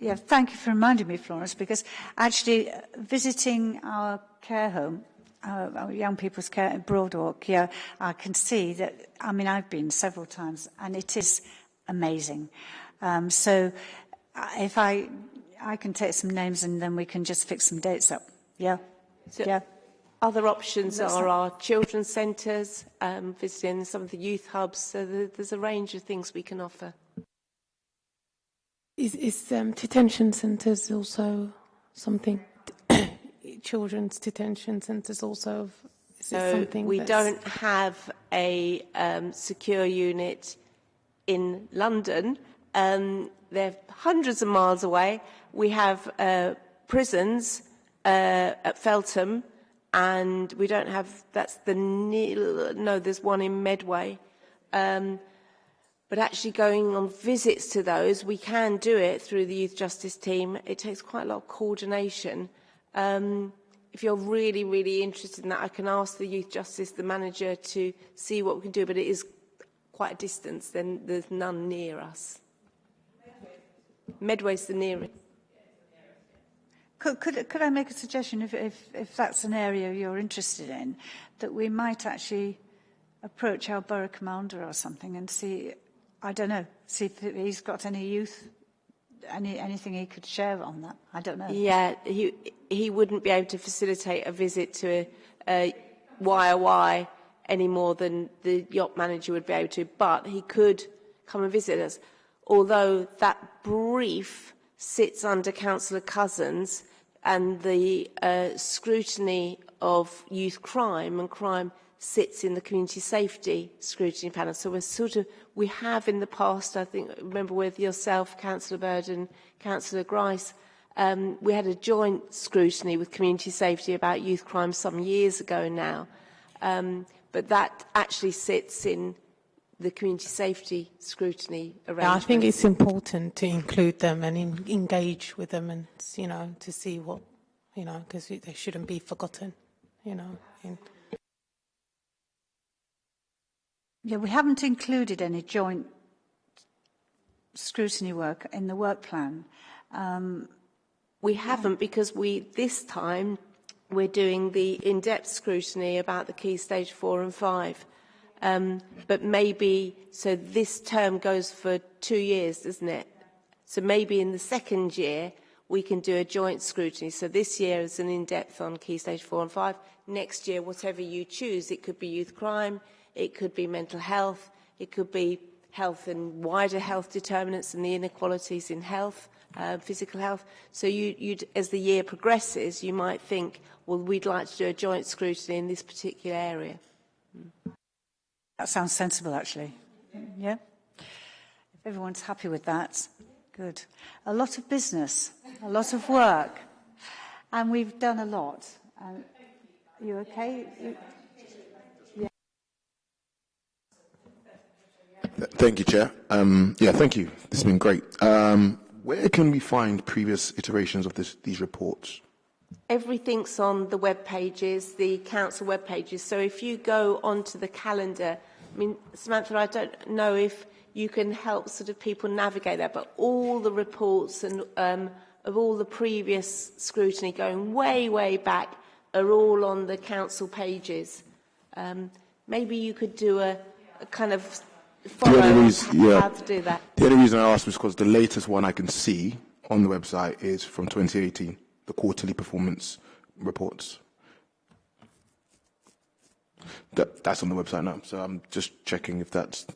Yeah, thank you for reminding me, Florence, because actually uh, visiting our care home, our, our young people's care in Broadwalk, yeah, I can see that, I mean, I've been several times, and it is amazing. Um, so uh, if I, I can take some names and then we can just fix some dates up. Yeah, so yeah. Other options That's are our children's centres, um, visiting some of the youth hubs, so there's a range of things we can offer. Is, is um, detention centres also something? Children's detention centres also. Is so something we that's... don't have a um, secure unit in London. Um, they're hundreds of miles away. We have uh, prisons uh, at Feltham, and we don't have. That's the no. There's one in Medway. Um, but actually going on visits to those, we can do it through the Youth Justice team. It takes quite a lot of coordination. Um, if you're really, really interested in that, I can ask the Youth Justice, the manager, to see what we can do, but it is quite a distance, then there's none near us. Medway's the nearest. Could, could, could I make a suggestion, if, if, if that's an area you're interested in, that we might actually approach our borough commander or something and see I don't know. See if he's got any youth, any anything he could share on that. I don't know. Yeah, he he wouldn't be able to facilitate a visit to a, a YOI any more than the YOT manager would be able to, but he could come and visit us. Although that brief sits under Councillor Cousins and the uh, scrutiny of youth crime and crime sits in the community safety scrutiny panel. So we're sort of, we have in the past, I think, remember with yourself, Councillor Bird and Councillor Grice, um, we had a joint scrutiny with community safety about youth crime some years ago now. Um, but that actually sits in the community safety scrutiny arrangement. Yeah, I think it's important to include them and in, engage with them and, you know, to see what, you know, because they shouldn't be forgotten, you know. In, Yeah, we haven't included any joint scrutiny work in the work plan. Um, we haven't because we this time we're doing the in-depth scrutiny about the key stage four and five. Um, but maybe, so this term goes for two years, doesn't it? So maybe in the second year, we can do a joint scrutiny. So this year is an in-depth on key stage four and five. Next year, whatever you choose, it could be youth crime, it could be mental health, it could be health and wider health determinants and the inequalities in health, uh, physical health. So you, as the year progresses, you might think, well, we'd like to do a joint scrutiny in this particular area. That sounds sensible, actually. Yeah? If everyone's happy with that, good. A lot of business, a lot of work, and we've done a lot. Um, you okay? You, Thank you, Chair. Um, yeah, thank you. This has been great. Um, where can we find previous iterations of this, these reports? Everything's on the web pages, the council web pages. So if you go onto the calendar, I mean, Samantha, I don't know if you can help sort of people navigate that, but all the reports and um, of all the previous scrutiny going way, way back are all on the council pages. Um, maybe you could do a, a kind of follow the only reason, yeah, how to do that. The only reason I asked was because the latest one I can see on the website is from 2018, the quarterly performance reports. That, that's on the website now, so I'm just checking if that's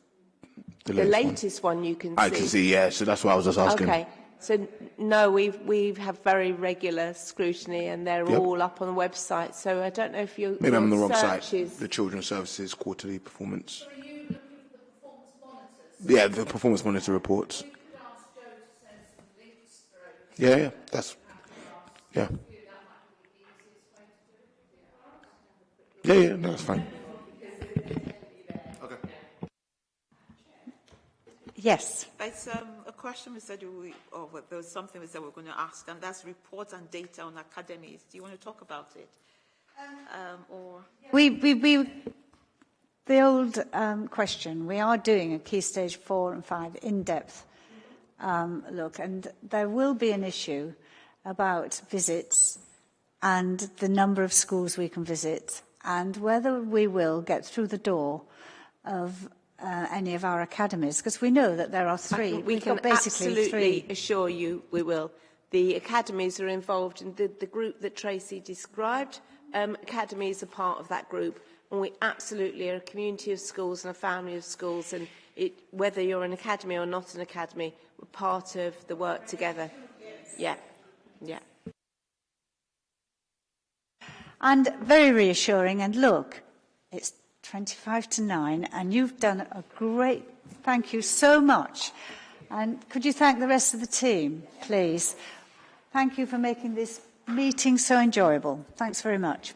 the The latest, latest one, you can one. I see. can see, yeah, so that's why I was just asking. Okay. So no, we we have very regular scrutiny, and they're Yep. all up on the website. So I don't know if you Maybe I'm on the wrong site. searches. The Children's Services quarterly performance. Yeah, the performance monitor reports. Yeah, yeah, that's yeah. Yeah, yeah, no, that's fine. Okay. Yes. It's um, a question we said we, or well, there was something we said we were going to ask, and that's reports and data on academies. Do you want to talk about it? Um, or We, we, we, the old um, question, we are doing a key stage four and five in-depth um, look, and there will be an issue about visits and the number of schools we can visit and whether we will get through the door of uh, any of our academies, because we know that there are three. we We've can absolutely three. assure you we will. The academies are involved in the, the group that Tracy described. Um, academies are part of that group, and we absolutely are a community of schools and a family of schools. And it, whether you're an academy or not an academy, we're part of the work together. Yes. Yeah, yeah. And very reassuring. And look, it's 25 to 9, and you've done a great, thank you so much. And could you thank the rest of the team, please? Thank you for making this meeting so enjoyable. Thanks very much.